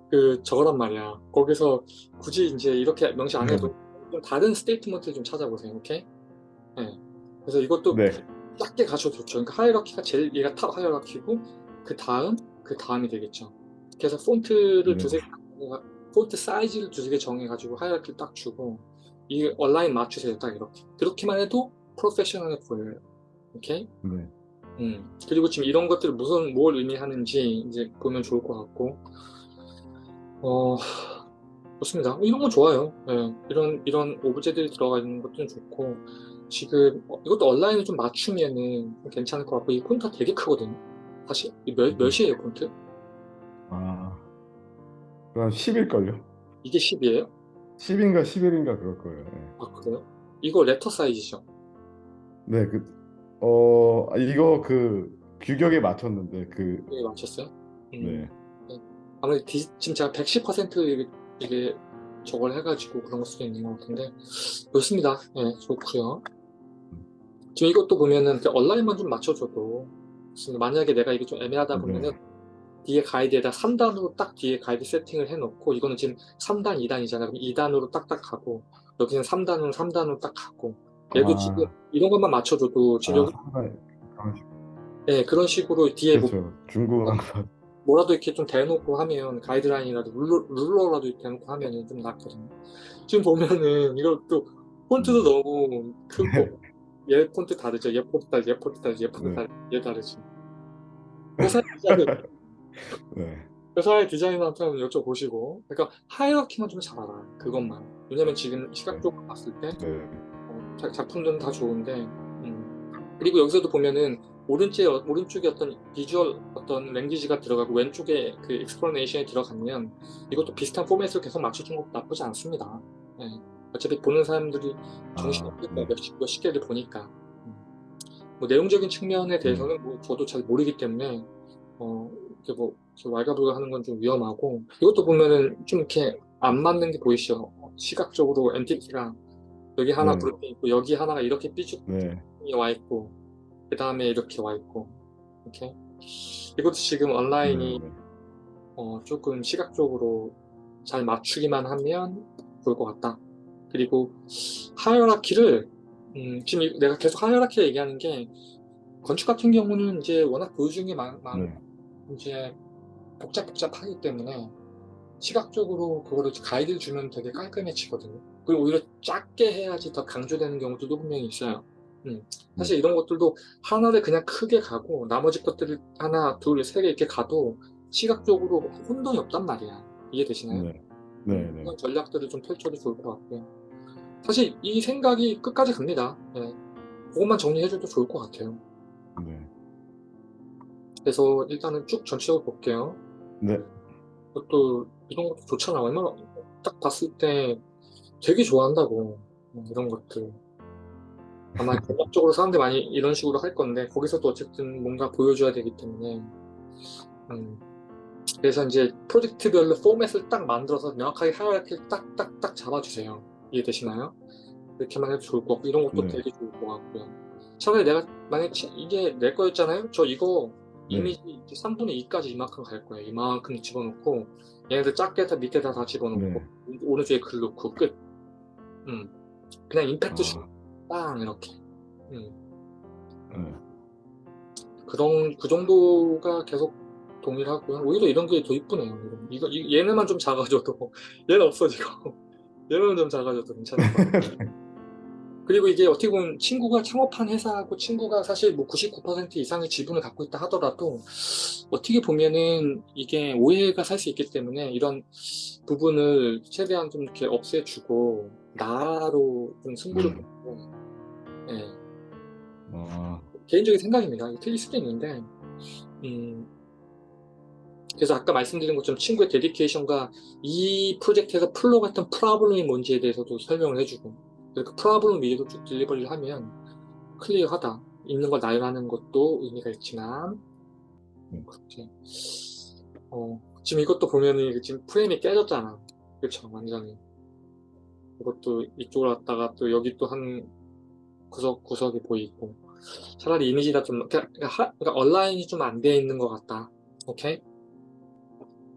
그 저거란 말이야. 거기서 굳이 이제 이렇게 명시 안 해도 좀 다른 statement를 좀 찾아보세요. 오케이? 예. 그래서 이것도 네. 작게 가셔도 좋죠. 그러니까 hierarchy가 제일 얘가 top hierarchy고 그 다음 그 다음이 되겠죠. 그래서 폰트를 네. 두세 개 폰트 사이즈를 두세 개 정해가지고 hierarchy를 딱 주고 이 온라인 맞추세요. 딱 이렇게. 그렇게만 해도 프로페셔널해 보여요. 오케이? 네. 음, 그리고 지금 이런 것들이 무슨 뭘 의미하는지 이제 보면 좋을 것 같고 어 좋습니다. 이런 건 좋아요. 예, 이런 이런 오브제들이 들어가 있는 것도 좋고 지금 어, 이것도 온라인에 좀 맞추면은 좀 괜찮을 것 같고 이 폰트가 되게 크거든요. 사실 이 몇, 몇이에요 폰트? 아. 그럼 10일걸요? 이게 10이에요? 10인가 11인가 그럴 거예요. 네. 아 그래요? 이거 레터 사이즈죠? 네, 그, 어, 아, 이거 그 규격에 맞췄는데, 그, 이게 맞췄어요? 음, 네. 아무래도 디- 지금 제가 110% 이게, 이게 저걸 해가지고 그런 걸 수도 있는 것 같은데 좋습니다. 예, 좋고요. 지금 이것도 보면은 그 온라인만 좀 맞춰줘도. 만약에 내가 이게 좀 애매하다 보면은 네. 뒤에 가이드에다 3단으로 딱 뒤에 가이드 세팅을 해놓고 이거는 지금 3단, 2단이잖아. 그럼 2단으로 딱딱 가고 여기는 3단으로 3단으로 딱 가고 얘도 아. 지금 이런 것만 맞춰줘도 지금 아, 여기 상당히 그런 식- 식으로 뒤에 뭐 그렇죠. 중국어랑 다- 뭐라도 이렇게 좀 대놓고 하면 가이드라인이라도 룰러, 룰러라도 대놓고 하면 좀 낫거든요. 지금 보면은 이것도 폰트도 음. 너무 크고 [LAUGHS] 얘 폰트 다르죠. 얘 폰트 다르지, 얘 폰트 다르지, 얘 폰트 네. 다르지, 얘 다르지. 회사의 디자인, [LAUGHS] 네. 회사의 디자이너한테 여쭤보시고, 그러니까 하이라키만 좀 잘 알아. 그것만. 왜냐면 지금 시각적으로 봤을 때 네. 어, 자- 작품들은 다 좋은데, 음. 그리고 여기서도 보면은 오른쪽에 오른쪽에 어떤 비주얼 어떤 language가 들어가고 왼쪽에 그 explanation이 들어가면 이것도 비슷한 포맷을 계속 맞춰준 것도 나쁘지 않습니다. 예. 어차피 보는 사람들이 정신 아, 네. 몇십 몇십 개를 보니까 음. 뭐 내용적인 측면에 대해서는 뭐 저도 잘 모르기 때문에 어 이렇게 뭐 이렇게 왈가불가 하는 건 좀 위험하고 이것도 보면은 좀 이렇게 안 맞는 게 보이시죠? 시각적으로 entity가 여기 하나 네. 그렇게 있고 여기 하나가 이렇게 삐죽 네. 와 있고 그 다음에 이렇게 와 있고 이렇게 이것도 지금 온라인이 네. 어, 조금 시각적으로 잘 맞추기만 하면 좋을 것 같다. 그리고 hierarchy를 음, 지금 이- 내가 계속 hierarchy 얘기하는 게 건축 같은 경우는 이제 워낙 보여주는 게 많, 많 네. 이제 복잡복잡하기 때문에 시각적으로 그거를 가이드를 주면 되게 깔끔해지거든요. 그리고 오히려 작게 해야지 더 강조되는 경우들도 분명히 있어요. 음, 사실 이런 것들도 하나를 그냥 크게 가고 나머지 것들을 하나, 둘, 세개 이렇게 가도 시각적으로 혼동이 없단 말이야. 이해되시나요? 네. 네. 네. 그런 전략들을 좀 펼쳐도 좋을 것 같고요. 사실 이 생각이 끝까지 갑니다. 예. 그것만 정리해줘도 좋을 것 같아요. 네. 그래서 일단은 쭉 전체적으로 볼게요. 네. 그것도 이런 것도 좋잖아. 얼마나 딱 봤을 때 되게 좋아한다고 음, 이런 것들. 아마 [LAUGHS] 전략적으로 사람들이 많이 이런 식으로 할 건데 거기서도 어쨌든 뭔가 보여줘야 되기 때문에 음, 그래서 이제 프로젝트별로 포맷을 딱 만들어서 명확하게 하이라키를 딱딱딱 잡아주세요. 이해되시나요? 이렇게만 해도 좋을 것 같고 이런 것도 네. 되게 좋을 것 같고요. 차라리 내가 만약에 치- 이게 내 거였잖아요? 저 이거 네. 이미지 3분의 2까지 이만큼 갈 거예요. 이만큼 집어넣고 얘네들 작게 다 밑에다 다 집어넣고 네. 오른쪽에 글 넣고 끝. 음. 그냥 임팩트 아, 슈빵 이렇게. 음. 네. 그런 그 정도가 계속 동일하고요. 오히려 이런 게 더 이쁘네요. 이거 이- 얘네만 좀 작아져도 [LAUGHS] 얘는 없어지고 [LAUGHS] 얘는 좀 작아져도 것 같아요. [LAUGHS] 그리고 이게 어떻게 보면 친구가 창업한 회사하고 친구가 사실 뭐 99% 이상의 지분을 갖고 있다 하더라도 어떻게 보면은 이게 오해가 살 수 있기 때문에 이런 부분을 최대한 좀 이렇게 없애주고 나로 좀 승부를 음. 보고 예. 아, 개인적인 생각입니다. 틀릴 수도 있는데, 음, 그래서 아까 말씀드린 것처럼 친구의 데디케이션과 이 프로젝트에서 풀려 했던 problem이 뭔지에 대해서도 설명을 해주고, 그 problem 위에도 쭉 delivery를 하면 clear하다. 있는 걸 나열하는 것도 의미가 있지만, 음. 그렇게. 어, 지금 이것도 보면은 이게 지금 프레임이 깨졌잖아. 그쵸, 완전히. 이것도 이쪽으로 왔다가 또 여기 또 한 구석 구석이 보이고. 차라리 이미지가 좀 그러니까, 하- 그러니까 온라인이 좀 안 돼 있는 것 같다. 오케이?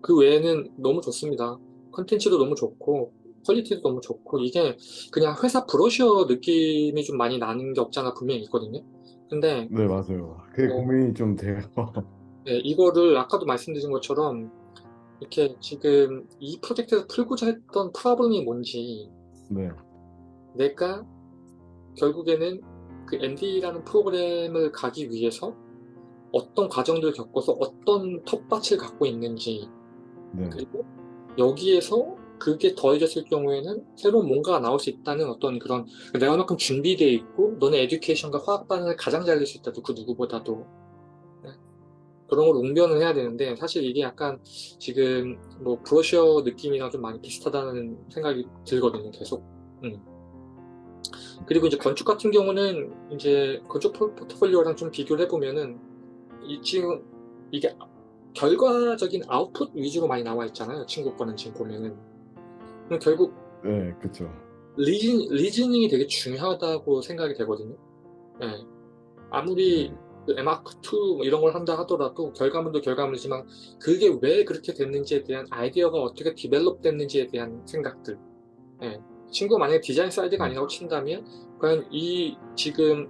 그 외에는 너무 좋습니다. 컨텐츠도 너무 좋고 quality도 너무 좋고 이게 그냥 회사 브로셔 느낌이 좀 많이 나는 게 없잖아 분명히 있거든요. 근데 네, 맞아요. 그게 어. 고민이 좀 돼요. [LAUGHS] 네, 이거를 아까도 말씀드린 것처럼 이렇게 지금 이 프로젝트에서 풀고자 했던 problem이 뭔지 네. 내가 결국에는 그 ND라는 프로그램을 가기 위해서 어떤 과정들을 겪어서 어떤 텃밭을 갖고 있는지 네. 그리고 여기에서 그게 더해졌을 경우에는 새로운 뭔가가 나올 수 있다는 어떤 그런 내가 얼마큼 준비되어 있고 너네 에듀케이션과 화학 반응을 가장 잘 낼 수 있다도 그 누구보다도 네. 그런 걸 웅변을 해야 되는데 사실 이게 약간 지금 뭐 브로셔 느낌이랑 좀 많이 비슷하다는 생각이 들거든요 계속 음. 그리고 이제 건축 같은 경우는 이제 건축 포- 포트폴리오랑 좀 비교를 해보면은 이 지금 이게 결과적인 아웃풋 위주로 많이 나와 있잖아요. 친구 거는 지금 보면은. 그럼 결국 네, 그쵸. reason, reasoning이 되게 중요하다고 생각이 되거든요. 예. 아무리 네. 그 에마크2 뭐 이런 걸 한다 하더라도 결과물도 결과물이지만 그게 왜 그렇게 됐는지에 대한 아이디어가 어떻게 develop 됐는지에 대한 생각들. 예. 친구가 만약에 디자인 사이드가 아니라고 친다면 과연 이 지금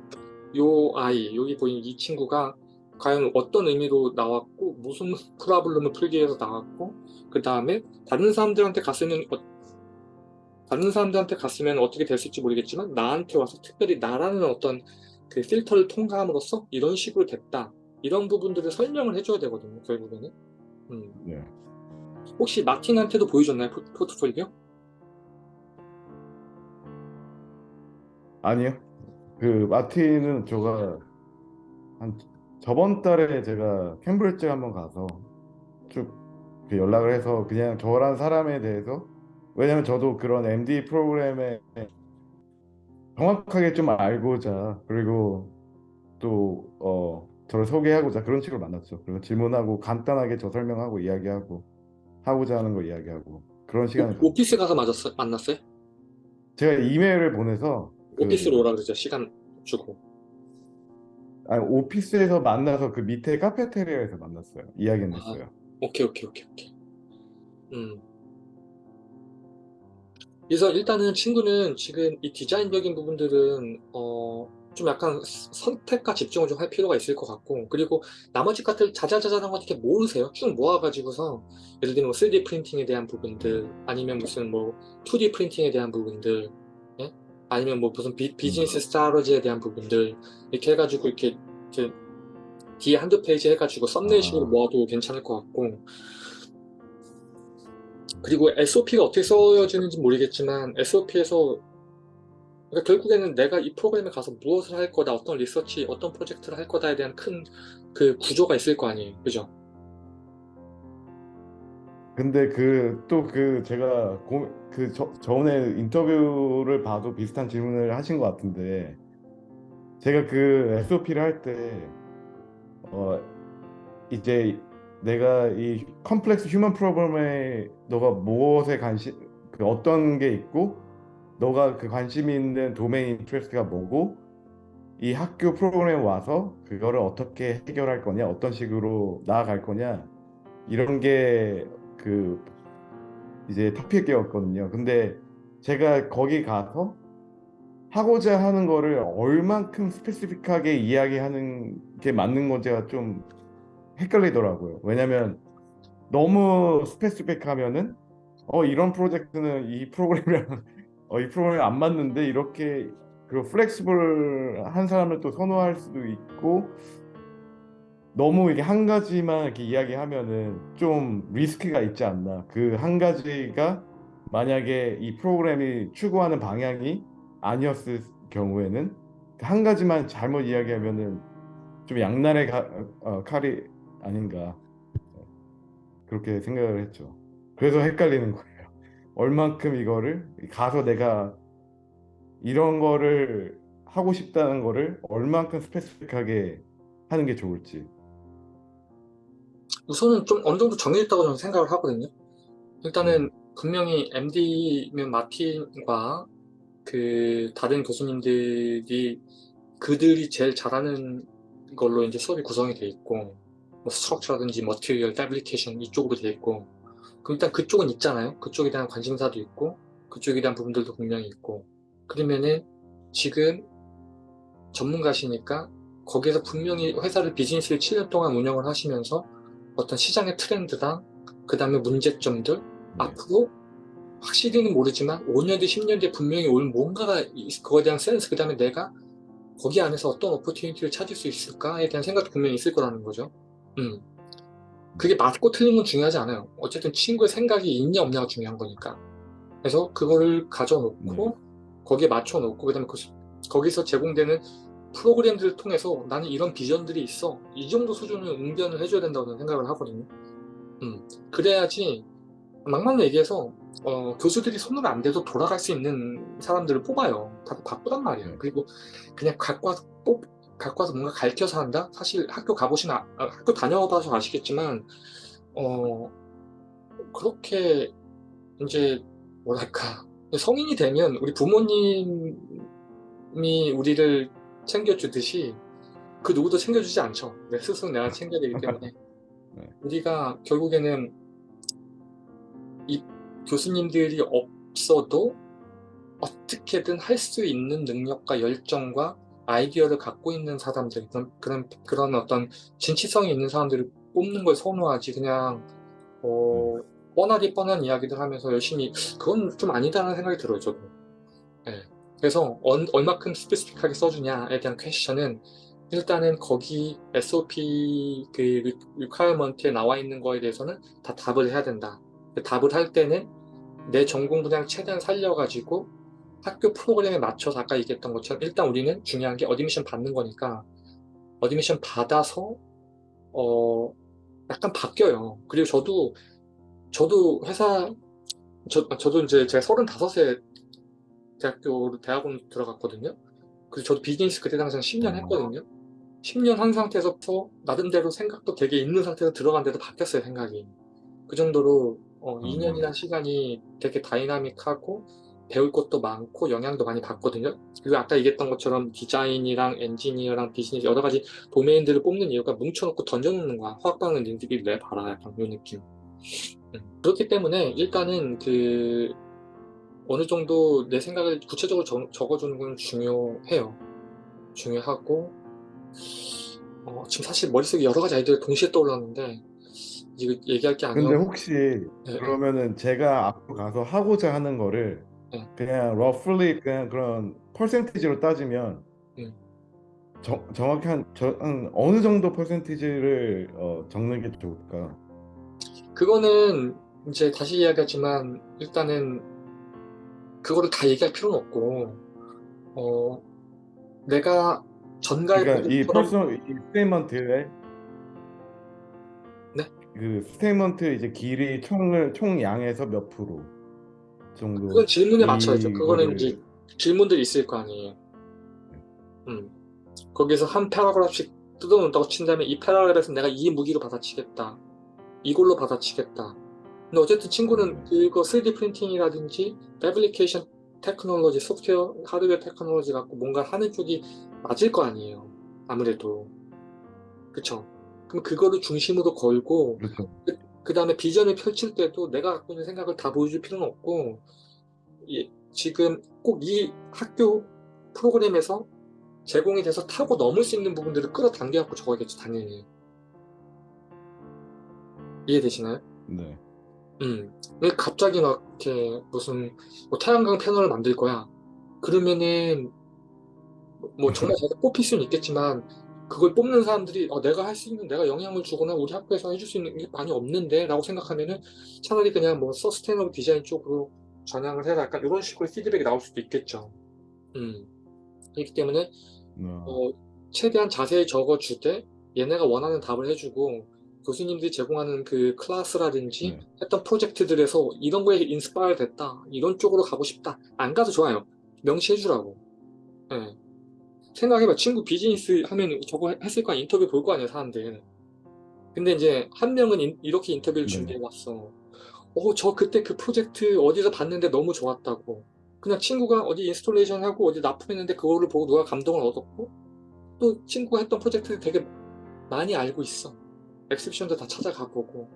요 아이, 여기 보이는 이 친구가 과연 어떤 의미로 나왔고 무슨 [LAUGHS] problem을 풀기 위해서 나왔고 그 다음에 다른 사람들한테 갔으면 어- 다른 사람들한테 갔으면 어떻게 됐을지 모르겠지만 나한테 와서 특별히 나라는 어떤 그 필터를 통과함으로써 이런 식으로 됐다. 이런 부분들을 설명을 해줘야 되거든요. 결국에는. 음. 네. 혹시 마틴한테도 보여줬나요? 포, 포트폴리오? 아니요. 그 마틴은 제가 한 저번 달에 제가 캠브리지 한번 가서 쭉 그 연락을 해서 그냥 저란 사람에 대해서 왜냐면 저도 그런 MD 프로그램에 정확하게 좀 알고자 그리고 또 어, 저를 소개하고자 그런 식으로 만났죠. 그리고 질문하고 간단하게 저 설명하고 이야기하고 하고자 하는 거 이야기하고 그런 시간을 오, 오피스 가서 맞았어, 만났어요? 제가 이메일을 보내서 그- 오피스로 오라 그러죠. 시간 주고. 아니, 오피스에서 만나서 그 밑에 카페테리아에서 만났어요. 이야기는 아. 했어요. 오케이, 오케이, 오케이, 오케이. 음. 그래서 일단은 친구는 지금 이 디자인적인 부분들은 어, 좀 약간 스- 선택과 집중을 좀 할 필요가 있을 것 같고 그리고 나머지 것들 자잘자잘한 거 이렇게 모으세요. 쭉 모아가지고서 예를 들면 뭐 3D 프린팅에 대한 부분들 아니면 무슨 뭐 2D 프린팅에 대한 부분들 예? 아니면 뭐 무슨 비, 비즈니스 strategy에 대한 부분들 이렇게 해가지고 이렇게, 이렇게 뒤에 한두 페이지 해가지고 thumbnail식으로 아. 모아도 괜찮을 것 같고 그리고 SOP가 어떻게 써여지는지 모르겠지만 SOP에서 그러니까 결국에는 내가 이 프로그램에 가서 무엇을 할 거다, 어떤 리서치, 어떤 프로젝트를 할 거다에 대한 큰 그 구조가 있을 거 아니에요. 그죠? 근데 그 또그 제가 고, 그 저, 전에 인터뷰를 봐도 비슷한 질문을 하신 것 같은데 제가 그 SOP를 할 때 어, 이제 내가 이 complex human problem에 너가 무엇에 관심 그 어떤 게 있고 너가 그 관심 있는 domain interest가 뭐고 이 학교 프로그램에 와서 그거를 어떻게 해결할 거냐 어떤 식으로 나아갈 거냐 이런 게 그 이제 토픽이었거든요. 근데 제가 거기 가서 하고자 하는 거를 얼만큼 specific하게 이야기하는 게 맞는 건지가 좀 헷갈리더라고요. 왜냐면 너무 스페시픽하면은 어 이런 프로젝트는 이 프로그램이랑 [LAUGHS] 어, 이 프로그램이 안 맞는데 이렇게 그 플렉시블한 사람을 또 선호할 수도 있고 너무 이게 한 가지만 이렇게 이야기하면은 좀 리스크가 있지 않나. 그 한 가지가 만약에 이 프로그램이 추구하는 방향이 아니었을 경우에는 그한 가지만 잘못 이야기하면은 좀 양날의 가- 어, 칼이 아닌가 그렇게 생각을 했죠. 그래서 헷갈리는 거예요. 얼만큼 이거를 가서 내가 이런 거를 하고 싶다는 거를 얼만큼 스페시픽하게 하는 게 좋을지. 우선은 좀 어느 정도 정해졌다고 저는 생각을 하거든요. 일단은 분명히 MD면 마틴과 그 다른 교수님들이 그들이 제일 잘하는 걸로 이제 수업이 구성이 돼 있고 뭐 structure라든지 material, fabrication 이쪽으로 돼 있고 그럼 일단 그쪽은 있잖아요. 그쪽에 대한 관심사도 있고 그쪽에 대한 부분들도 분명히 있고 그러면은 지금 전문가시니까 거기에서 분명히 회사를 비즈니스를 7년 동안 운영을 하시면서 어떤 시장의 트렌드랑 그 다음에 문제점들 앞으로 확실히는 모르지만 5년 뒤, 10년 뒤에 분명히 올 뭔가가 있- 그거에 대한 센스 그 다음에 내가 거기 안에서 어떤 오퍼튜니티를 찾을 수 있을까에 대한 생각도 분명히 있을 거라는 거죠. 음. 그게 맞고 틀린 건 중요하지 않아요. 어쨌든 친구의 생각이 있냐 없냐가 중요한 거니까. 그래서 그거를 가져놓고 거기에 맞춰놓고 그다음에 그, 거기서 제공되는 프로그램들을 통해서 나는 이런 비전들이 있어. 이 정도 수준을 응변을 해줘야 된다고 생각을 하거든요. 음. 그래야지 막말로 얘기해서 어, 교수들이 손을 안 대도 돌아갈 수 있는 사람들을 뽑아요. 다들 바쁘단 말이에요. 네. 그리고 그냥 갖고 와서 뽑, 갖고 와서 뭔가 가르쳐서 한다? 사실 학교 가보시면, 아- 아, 학교 다녀봐서 아시겠지만, 어, 그렇게 이제, 뭐랄까, [LAUGHS] 성인이 되면 우리 부모님이 우리를 챙겨주듯이 그 누구도 챙겨주지 않죠. 내 스스로 내가 챙겨야 되기 때문에. [LAUGHS] 네. 우리가 결국에는 이 교수님들이 없어도 어떻게든 할 수 있는 능력과 열정과 아이디어를 갖고 있는 사람들, 그런, 그런, 그런 어떤 진취성이 있는 사람들을 뽑는 걸 선호하지, 그냥, 어, 뻔하디 뻔한 이야기들 하면서 열심히 그건 좀 아니다라는 생각이 들어요 저도. 예. 그래서 얼, 얼마큼 specific하게 써주냐에 대한 question은 일단은 거기 SOP 그 requirement에 나와 있는 거에 대해서는 다 답을 해야 된다. 그 답을 할 때는 내 전공 분야를 최대한 살려가지고 학교 프로그램에 맞춰서 아까 얘기했던 것처럼 일단 우리는 중요한 게 admission 받는 거니까 admission 받아서 어 약간 바뀌어요. 그리고 저도 저도 회사 저, 저도 이제 제가 35세 대학교로 대학원 들어갔거든요. 그래서 저도 비즈니스 그때 당시에 10년 했거든요. 10년 한 상태에서 나름대로 생각도 되게 있는 상태에서 들어간데도 바뀌었어요 생각이. 그 정도로 어, 2년이라는 시간이 되게 dynamic하고 배울 것도 많고 영향도 많이 받거든요. 그리고 아까 얘기했던 것처럼 디자인이랑 엔지니어랑 비즈니스 여러 가지 domain들을 뽑는 이유가 뭉쳐놓고 던져놓는 거야. 화학반응 니들이 내봐라 약간 이런 느낌. 음. 그렇기 때문에 일단은 그 어느 정도 내 생각을 구체적으로 적, 적어주는 건 중요해요. 중요하고 어, 지금 사실 머릿속에 여러 가지 아이디어가 동시에 떠올랐는데 이거 얘기할 게 아니라 근데 혹시 네. 그러면은 제가 앞으로 가서 하고자 하는 거를 네. 그냥 roughly 그냥 그런 퍼센티지로 따지면 음. 정, 정확히 한, 저, 한 어느 정도 퍼센티지를 어, 적는 게 좋을까? 그거는 이제 다시 이야기하지만 일단은 그거를 다 얘기할 필요는 없고 어 내가 전가의 그러니까 이 프로젝트처럼- personal 이 statement에 네? 그 statement 이제 길이 총을 총 양에서 몇 프로 정도 그건 질문에 맞춰야죠. 그거는 이제 질문들이 있을 거 아니에요. 음. 거기서 한 paragraph씩 뜯어놓는다고 친다면 이 paragraph에서 내가 이 무기로 받아치겠다. 이걸로 받아치겠다. 근데 어쨌든 친구는 그거 3D 프린팅이라든지 패브리케이션 테크놀로지, 소프트웨어, 하드웨어 technology 갖고 뭔가 하는 쪽이 맞을 거 아니에요. 아무래도. 그쵸? 그럼 그거를 중심으로 걸고 그렇죠. 그 다음에 비전을 펼칠 때도 내가 갖고 있는 생각을 다 보여줄 필요는 없고 이- 지금 꼭 이 학교 프로그램에서 제공이 돼서 타고 넘을 수 있는 부분들을 끌어당겨 갖고 적어야겠죠 당연히 이해되시나요? 네. 음. 왜 갑자기 막 이렇게 무슨 뭐 태양광 패널을 만들 거야 그러면은 뭐- 뭐 [LAUGHS] 정말 제가 뽑힐 수는 있겠지만 그걸 뽑는 사람들이 어, 내가 할 수 있는 내가 영향을 주거나 우리 학교에서 해줄 수 있는 게 많이 없는데 라고 생각하면은 차라리 그냥 뭐 서스테이너블 디자인 쪽으로 전향을 해라. 약간 이런 식으로 피드백이 나올 수도 있겠죠. 음. 그렇기 때문에 어, 어, 최대한 자세히 적어주되 얘네가 원하는 답을 해주고 교수님들이 제공하는 그 클래스라든지 네. 했던 프로젝트들에서 이런 거에 inspire 됐다. 이런 쪽으로 가고 싶다. 안 가도 좋아요. 명시해 주라고. 예. 생각해봐. 친구 비즈니스 하면 저거 했을 거 아니야. 인터뷰 볼 거 아니야 사람들. 근데 이제 한 명은 인- 이렇게 인터뷰를 네. 준비해 왔어. 어 저 그때 그 프로젝트 어디서 봤는데 너무 좋았다고. 그냥 친구가 어디 installation 하고 어디 납품했는데 그거를 보고 누가 감동을 얻었고 또 친구가 했던 프로젝트를 되게 많이 알고 있어. exhibition도 다 찾아가 보고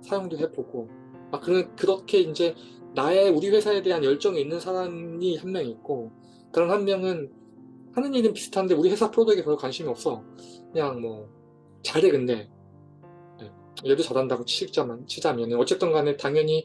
사용도 해보고. 아 그런 그렇게 이제 나의 우리 회사에 대한 열정이 있는 사람이 한 명 있고 그런 한 명은 하는 일은 비슷한데 우리 회사 product에 별로 관심이 없어 그냥 뭐 잘해 근데 네. 얘도 잘한다고 치자면 치자면 어쨌든 간에 당연히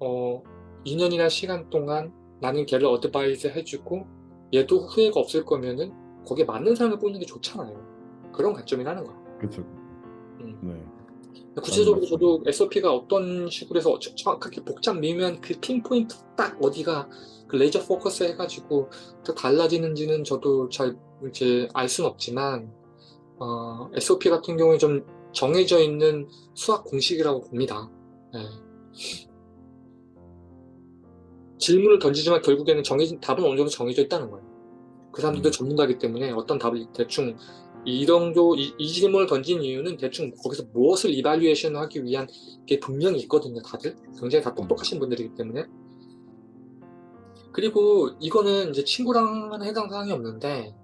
어 2년이나 시간 동안 나는 걔를 advise 해주고 얘도 후회가 없을 거면은 거기에 맞는 사람을 뽑는 게 좋잖아요 그런 관점이라는 거야 그렇죠. 음. 네. 구체적으로. 저도 SOP가 어떤 식으로 해서 저- 정확하게 복잡 미면 그 pinpoint 딱 어디가 그 laser focus 해가지고 또 달라지는지는 저도 잘 이제 알 수는 없지만 어, SOP 같은 경우에 좀 정해져 있는 수학 공식이라고 봅니다. 네. 질문을 던지지만 결국에는 정해진 답은 어느 정도 정해져 있다는 거예요. 그 사람들도 음. 전문가이기 때문에 어떤 답을 대충 이 정도 이, 이 질문을 던진 이유는 대충 거기서 무엇을 이발리에이션 하기 위한 게 분명히 있거든요 다들 굉장히 다 똑똑하신 분들이기 때문에 그리고 이거는 이제 친구랑은 해당 사항이 없는데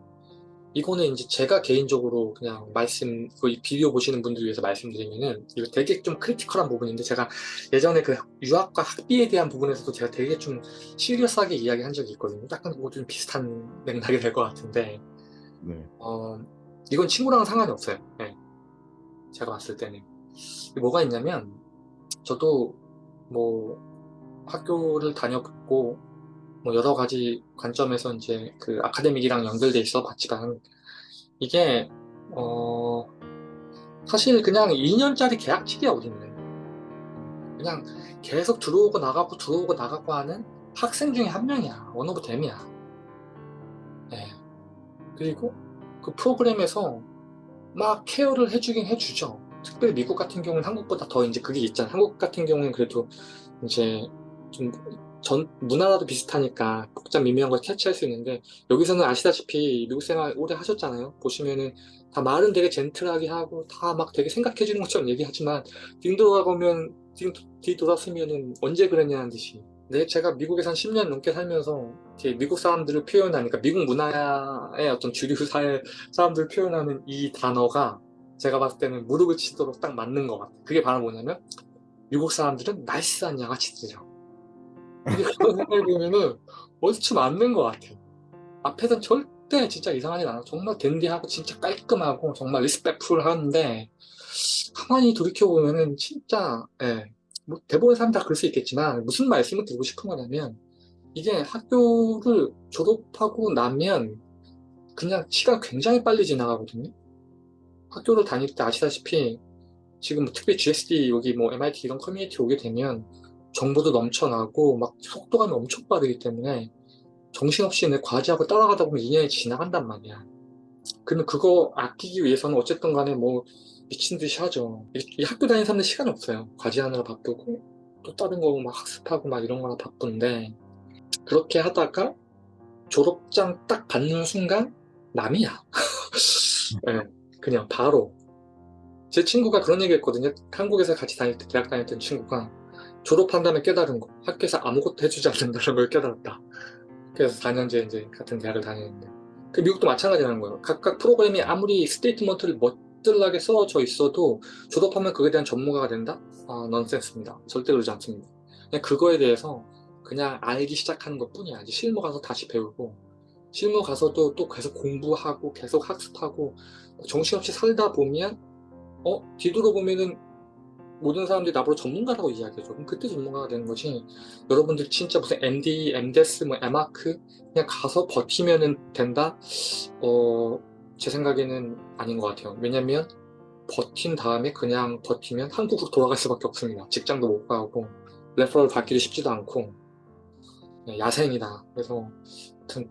이거는 이제 제가 개인적으로 그냥 말씀 그 비디오 보시는 분들 위해서 말씀드리면은 이거 되게 좀 critical한 부분인데 제가 예전에 그 유학과 학비에 대한 부분에서도 제가 되게 좀 serious하게 이야기한 적이 있거든요 약간 그거 좀 비슷한 [LAUGHS] 맥락이 될 것 같은데 네. 어, 이건 친구랑은 상관이 없어요. 네. 제가 봤을 때는. 뭐가 있냐면, 저도 뭐 학교를 다녀봤고 뭐 여러 가지 관점에서 이제 그 academic이랑 연결돼 있어 봤지만 이게 어 사실 그냥 2년짜리 계약직이 어딨네 그냥 계속 들어오고 나가고 들어오고 나가고 하는 학생 중에 한 명이야. one of them이야. 네. 그리고 그 프로그램에서 막 care를 해주긴 해주죠. 특별히 미국 같은 경우는 한국보다 더 이제 그게 있잖아. 한국 같은 경우는 그래도 이제 좀 전 문화라도 비슷하니까 복잡 미묘한 걸 캐치할 수 있는데 여기서는 아시다시피 미국 생활 오래 하셨잖아요 보시면은 다 말은 되게 젠틀하게 하고 다 막 되게 생각해 주는 것처럼 얘기하지만 뒤돌아보면 뒤, 뒤돌았으면은 언제 그랬냐는 듯이 네, 제가 미국에서 한 10년 넘게 살면서 미국 사람들을 표현하니까 미국 문화의 어떤 주류 사회 사람들을 표현하는 이 단어가 제가 봤을 때는 무릎을 치도록 딱 맞는 것 같아요. 그게 바로 뭐냐면 미국 사람들은 nice한 양아치들이죠. 근데 그런 생각을 보면은 얼추 맞는 것 같아요. 앞에선 절대 진짜 이상하진 않아. 정말 dandy하고 진짜 깔끔하고 정말 respectful 하는데 가만히 돌이켜보면은 진짜 예, 뭐 대부분 사람 다 그럴 수 있겠지만 무슨 말씀을 드리고 싶은 거냐면 이게 학교를 졸업하고 나면 그냥 시간 굉장히 빨리 지나가거든요. 학교를 다닐 때 아시다시피 지금 뭐 특히 GSD 여기 뭐 MIT 이런 커뮤니티 오게 되면 정보도 넘쳐나고 막 속도감이 엄청 빠르기 때문에 정신없이 내 과제하고 따라가다 보면 2년이 지나간단 말이야. 그러면 그거 아끼기 위해서는 어쨌든 간에 뭐 미친 듯이 하죠. 이, 이 학교 다니는 사람들 시간이 없어요. 과제하느라 바쁘고 또 다른 거 막 학습하고 막 이런 거나 바쁜데 그렇게 하다가 졸업장 딱 받는 순간 남이야. [LAUGHS] 네, 그냥 바로 제 친구가 그런 얘기 했거든요. 한국에서 같이 다닐 때 대학 때 친구가 졸업한 다음에 깨달은 거 학교에서 아무것도 해주지 않는다는 걸 깨달았다. 그래서 4년째 이제 같은 대학을 다니는데 그 미국도 마찬가지라는 거예요. 각각 프로그램이 아무리 statement를 멋들나게 써져 있어도 졸업하면 그에 대한 전문가가 된다? 아, 넌센스입니다. 절대 그러지 않습니다. 그냥 그거에 대해서 그냥 알기 시작하는 것 뿐이야. 이제 실무 가서 다시 배우고 실무 가서도 또 계속 공부하고 계속 학습하고 정신없이 살다 보면 어? 뒤돌아보면은 모든 사람들이 나보고 전문가라고 이야기해줘. 그럼 그때 전문가가 되는 거지. 여러분들 진짜 무슨 MD, MDes, 뭐 M.Arch 그냥 가서 버티면은 된다? 어, 제 생각에는 아닌 것 같아요. 왜냐면 버틴 다음에 그냥 버티면 한국으로 돌아갈 수밖에 없습니다. 직장도 못 가고 referral 받기도 쉽지도 않고 네, 야생이다. 그래서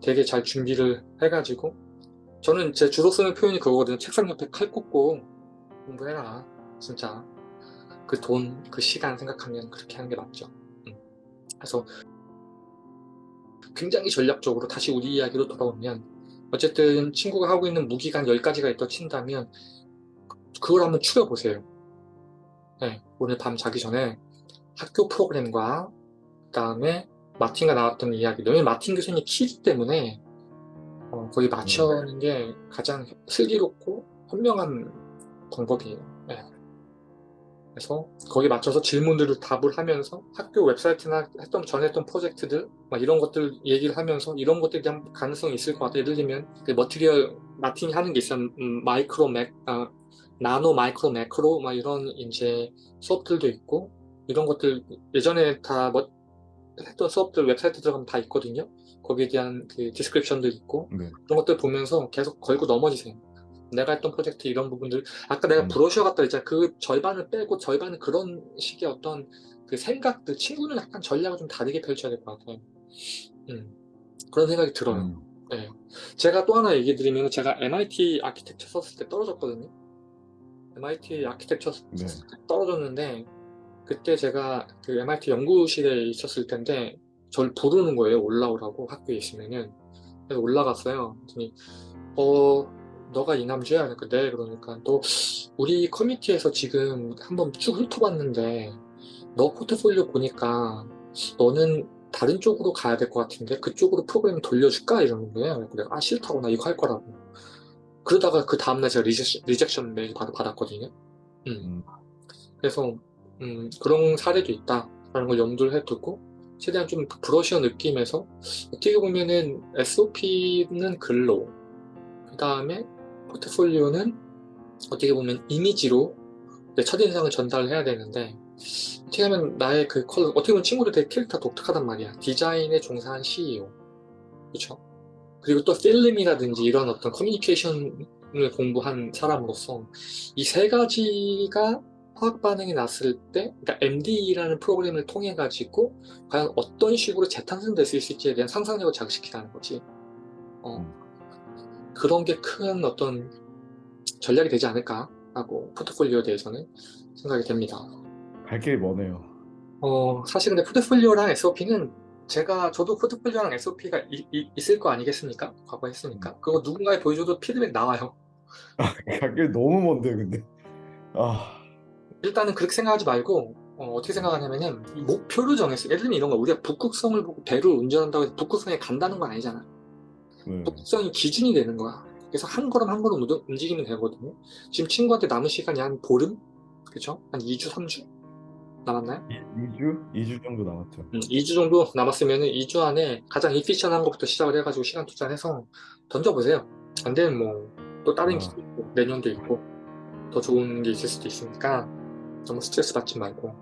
되게 잘 준비를 해가지고 저는 제 주로 쓰는 표현이 그거거든요. 책상 옆에 칼 꽂고 공부해라. 진짜 그 돈, 그 시간 생각하면 그렇게 하는 게 맞죠. 음. 그래서 굉장히 전략적으로 다시 우리 이야기로 돌아오면 어쨌든 친구가 하고 있는 무기가 10가지가 있다 친다면 그걸 한번 추려보세요. 네, 오늘 밤 자기 전에 학교 프로그램과 그 다음에 마틴가 나왔던 이야기 왜냐면 마틴 교수님이 key기 때문에 어, 거기 맞춰는 게 가장 슬기롭고 현명한 방법이에요. 네. 그래서 거기에 맞춰서 질문들을 답을 하면서 학교 웹사이트나 했던 전에 했던 프로젝트들 막 이런 것들 얘기를 하면서 이런 것들에 대한 가능성이 있을 것 같아요. 예를 들면 그 material 마틴이 하는 게 있어요. 음, micro mac, 아, nano micro macro 막 이런 이제 수업들도 있고 이런 것들 예전에 다 뭐, 했던 수업들 웹사이트 들어가면 다 있거든요. 거기에 대한 그 description도 있고 네. 그런 것들 보면서 계속 걸고 넘어지세요. 내가 했던 프로젝트 이런 부분들. 아까 내가 음. 브로셔 같다 했잖아. 그 절반을 빼고 절반은 그런 식의 어떤 그 생각들 친구는 약간 전략을 좀 다르게 펼쳐야 될 것 같아요. 음, 그런 생각이 들어요. 음. 네. 제가 또 하나 얘기 드리면 제가 MIT 아키텍처 썼을 때 떨어졌거든요. MIT 아키텍처 네. 썼을 때 떨어졌는데 그때 제가 그 MIT 연구실에 있었을 텐데 저를 부르는 거예요. 올라오라고 학교에 있으면은. 그래서 올라갔어요. 그랬더니 어 너가 이남주야? 그러니까 네 그러니까 너 우리 커뮤니티에서 지금 한번 쭉 훑어봤는데 너 포트폴리오 보니까 너는 다른 쪽으로 가야 될 것 같은데 그쪽으로 프로그램 돌려줄까? 이러는 거예요 내가 아 싫다고 나 이거 할 거라고 그러다가 그 다음날 제가 rejection, rejection 메일 받, 받았거든요 음. 음. 그래서 음, 그런 사례도 있다 라는 걸 염두를 해두고 최대한 좀 브러쉬어 느낌에서 어떻게 보면은 SOP는 글로 그 다음에 포트폴리오는 어떻게 보면 이미지로 내 첫인상을 전달해야 되는데 어떻게 하면 나의 그 컬러 어떻게 보면 친구들 되게 캐릭터 독특하단 말이야. 디자인에 종사한 CEO 그쵸? 그리고 또 필름이라든지 이런 어떤 커뮤니케이션을 공부한 사람으로서 이 세 가지가 화학 반응이 났을 때 그러니까 MD라는 프로그램을 통해 가지고 과연 어떤 식으로 재탄생될 수 있을지에 대한 상상력을 자극시키라는 거지. 어, 그런 게 큰 어떤 전략이 되지 않을까 하고 포트폴리오에 대해서는 생각이 됩니다 갈 길이 머네요. 어, 사실 근데 포트폴리오랑 SOP는 제가 저도 포트폴리오랑 SOP가 있을 거 아니겠습니까? 과거 했으니까. 그거 누군가에 보여줘도 피드백 나와요. 갈 길이 너무 먼데 근데. 아, 일단은 그렇게 생각하지 말고 어, 떻게 생각하냐면은 목표를 정했어요. 예를 들면 이런 거 우리가 북극성을 보고 배를 운전한다고 해서 북극성에 간다는 건 아니잖아. 네. 북극성이 기준이 되는 거야. 그래서 한 걸음 한 걸음 움직이면 되거든요. 지금 친구한테 남은 시간이 한 보름? 그쵸? 한 2주, 3주? 남았나요? 2주? 2주 정도 남았죠. 음, 2주 정도 남았으면 2주 안에 가장 이피션한 것부터 시작을 해가지고 시간 투자해서 던져보세요. 안 되면 뭐 또 다른 아. 기도 있고 내년도 있고 더 좋은 게 있을 수도 있으니까 너무 스트레스 받지 말고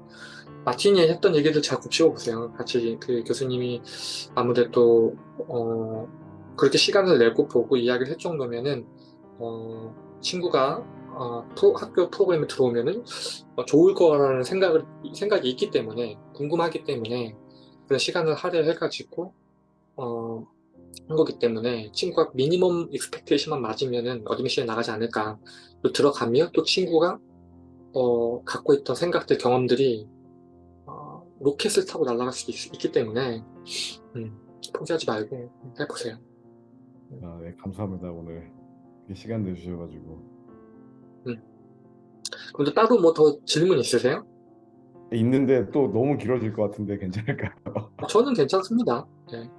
마틴이 했던 얘기들 잘 곱씹어 보세요. 같이 그 교수님이 아무래도 어, 그렇게 시간을 내고 보고 이야기를 할 정도면은 어, 친구가 어, 프로- 학교 프로그램에 들어오면은 어, 좋을 거라는 생각을 생각이 있기 때문에 궁금하기 때문에 그런 시간을 할애해가지고 어, 한 거기 때문에 친구가 minimum expectation만 맞으면은 admission에 나가지 않을까 또 들어가면 또 친구가 어, 갖고 있던 생각들 경험들이 어, 로켓을 타고 날아갈 수도 있, 기 때문에 음, 포기하지 말고 해보세요. 아, 네, 감사합니다. 오늘 시간 내주셔가지고. 그럼 또 따로 뭐 더 질문 있으세요? 있는데 또 너무 길어질 것 같은데 괜찮을까요? 저는 괜찮습니다. 네.